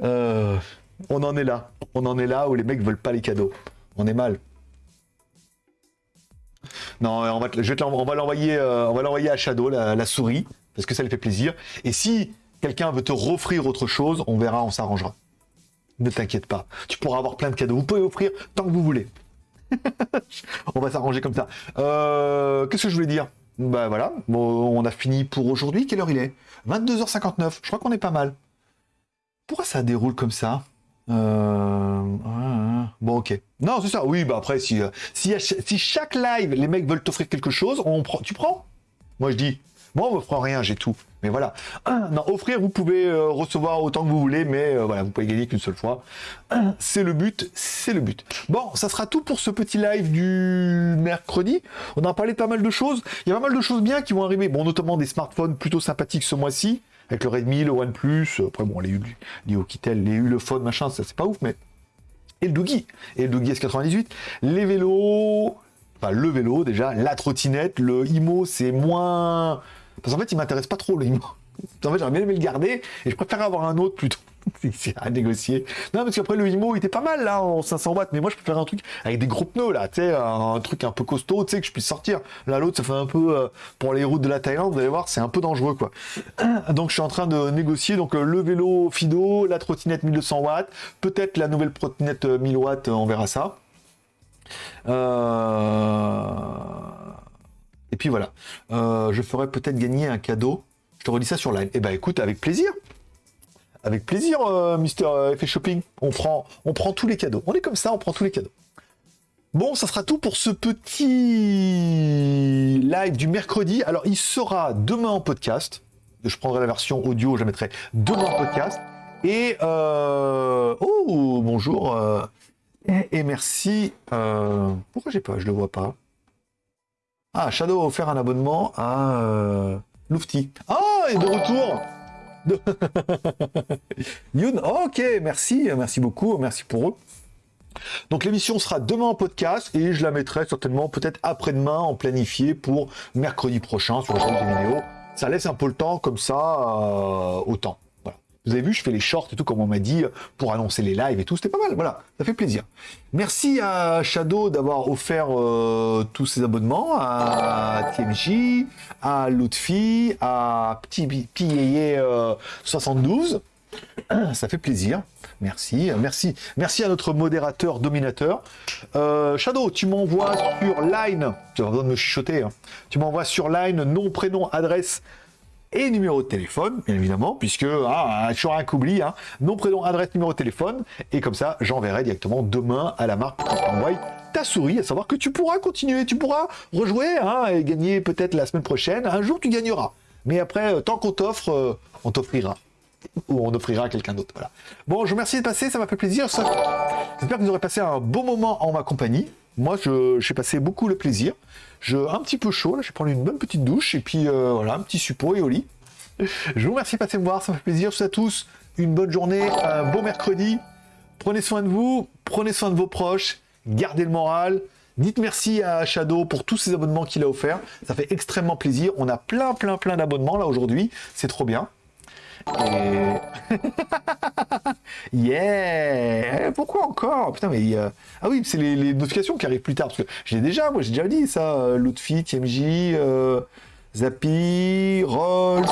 Speaker 1: Euh, on en est là. On en est là où les mecs veulent pas les cadeaux. On est mal. Non, on va, te- je euh, on va l'envoyer à Shadow, la, souris, parce que ça lui fait plaisir. Et si quelqu'un veut te offrir autre chose, on verra, on s'arrangera. Ne t'inquiète pas, tu pourras avoir plein de cadeaux. Vous pouvez offrir tant que vous voulez. on va s'arranger comme ça. Euh, Qu'est-ce que je voulais dire? Bah voilà, on a fini pour aujourd'hui. Quelle heure il est? 22h59. Je crois qu'on est pas mal. Pourquoi ça déroule comme ça? Euh. Bon, ok. Non, c'est ça. Oui, bah après, si, euh, si, chaque live, les mecs veulent t'offrir quelque chose, on tu prends? Moi, je dis, moi, on me prend rien, j'ai tout. Mais voilà. Non, offrir, vous pouvez euh, recevoir autant que vous voulez, mais euh, voilà, vous pouvez gagner qu'une seule fois. C'est le but, c'est le but. Bon, ça sera tout pour ce petit live du mercredi. On a parlé pas mal de choses. Il y a pas mal de choses bien qui vont arriver. Bon, notamment des smartphones plutôt sympathiques ce mois-ci, avec le Redmi, le OnePlus. Après, bon, les, les Okitel, les Ulefone, machin, ça c'est pas ouf, mais et le Doogie, et le Doogie S98, les vélos, enfin le vélo déjà, la trottinette, le IMO c'est moins... Parce qu'en fait il m'intéresse pas trop le IMO. En fait j'aurais bien aimé le garder, et je préfère avoir un autre plutôt. c'est à négocier. Non, parce qu'après, le IMO, il était pas mal, là, en 500 watts, mais moi, je préfère un truc avec des gros pneus, là, tu sais, un, truc un peu costaud, tu sais, que je puisse sortir. Là, l'autre, ça fait un peu, euh, pour les routes de la Thaïlande, vous allez voir, c'est un peu dangereux, quoi. Donc, je suis en train de négocier, donc, euh, le vélo Fido, la trottinette 1200 watts, peut-être la nouvelle trottinette 1000 euh, watts, on verra ça. Et puis voilà, je ferai peut-être gagner un cadeau. Je te redis ça sur live. Eh ben écoute, avec plaisir. Avec plaisir, euh, Mister euh, Effet Shopping. On prend, on prend tous les cadeaux. On est comme ça, on prend tous les cadeaux. Bon, ça sera tout pour ce petit live du mercredi. Alors, il sera demain en podcast. Je prendrai la version audio, je mettrai demain en podcast. Et euh... oh bonjour euh, et, merci. Euh... Pourquoi j'ai pas Je le vois pas. Ah Shadow a offert un abonnement à euh... Lufty. Ah et de retour. Youn, ok, merci, merci beaucoup, merci pour eux. Donc l'émission sera demain en podcast et je la mettrai certainement peut-être après-demain en planifié pour mercredi prochain sur le chaîne des vidéos. Ça laisse un peu le temps comme ça euh, au temps. Vous avez vu, je fais les shorts et tout, comme on m'a dit, pour annoncer les lives et tout. C'était pas mal, voilà, ça fait plaisir. Merci à Shadow d'avoir offert euh, tous ces abonnements, à TMJ, à Lutfi, à Petit 72. Euh, ça fait plaisir. Merci, merci, merci à notre modérateur dominateur. Euh, Shadow, tu m'envoies sur Line, tu vas besoin de me chuchoter, hein. tu m'envoies sur Line nom, prénom, adresse et numéro de téléphone, bien évidemment, puisque ah, toujours un qu'oublie, hein, nom, prénom, adresse, numéro de téléphone, et comme ça, j'enverrai directement demain à la marque pour ta souris, à savoir que tu pourras continuer, tu pourras rejouer hein, et gagner peut-être la semaine prochaine. Un jour, tu gagneras. Mais après, euh, tant qu'on t'offre, euh, on t'offrira. Ou on offrira à quelqu'un d'autre. Voilà. Bon, je vous remercie de passer, ça m'a fait plaisir. J'espère que vous aurez passé un bon moment en ma compagnie. Moi, j'ai passé beaucoup le plaisir. Je, un petit peu chaud, là, je vais prendre une bonne petite douche, et puis euh, voilà, un petit suppôt et au lit. Je vous remercie de passer me voir, ça me fait plaisir. Je vous souhaite à tous une bonne journée, un bon mercredi. Prenez soin de vous, prenez soin de vos proches, gardez le moral. Dites merci à Shadow pour tous ces abonnements qu'il a offerts. Ça fait extrêmement plaisir. On a plein, plein, plein d'abonnements là aujourd'hui. C'est trop bien. Et... yeah Pourquoi encore? Putain, mais... Euh, ah oui, c'est les, notifications qui arrivent plus tard, parce que j'ai déjà, moi j'ai déjà dit ça, euh, Lootfit, TMJ, euh, Zappy, Rolls,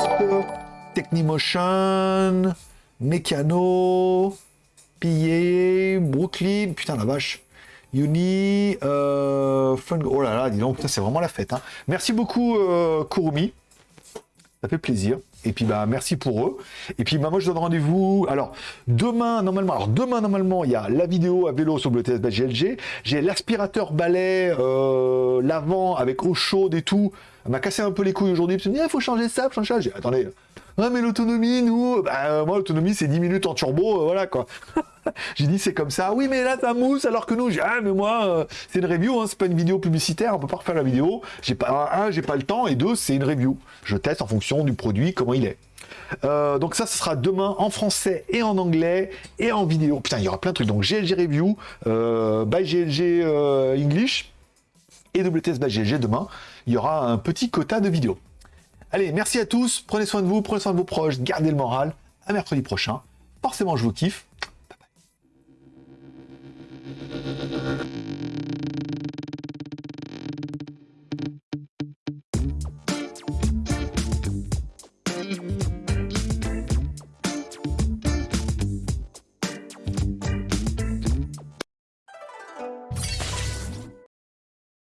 Speaker 1: Technimotion, Mécano, Pillé, Brooklyn, putain la vache. Uni, Fun... Oh là là, dis donc, c'est vraiment la fête. Hein. Merci beaucoup, Kurumi. Ça fait plaisir. Et puis bah merci pour eux. Et puis bah moi je donne rendez-vous. Alors demain normalement, demain normalement il y a la vidéo à vélo sur le TS GLG. J'ai l'aspirateur balai euh, l'avant avec eau chaude et tout. Elle m'a cassé un peu les couilles aujourd'hui. Il ah, faut changer ça, faut changer ça. Attendez, Ouais, mais l'autonomie, nous, bah, euh, moi, l'autonomie, c'est 10 minutes en turbo, euh, voilà, quoi. j'ai dit, c'est comme ça. Oui, mais là, ça mousse, alors que nous, j'ai, ah, mais moi, euh, c'est une review, hein, c'est pas une vidéo publicitaire, on peut pas refaire la vidéo. J'ai pas, un, j'ai pas le temps, et deux, c'est une review. Je teste en fonction du produit, comment il est. donc ça, ce sera demain en français et en anglais et en vidéo. Putain, il y aura plein de trucs. Donc GLG Review, by GLG English et WTS by GLG demain. Il y aura un petit quota de vidéos. Allez, merci à tous, prenez soin de vous, prenez soin de vos proches, gardez le moral. À mercredi prochain. Forcément, je vous kiffe.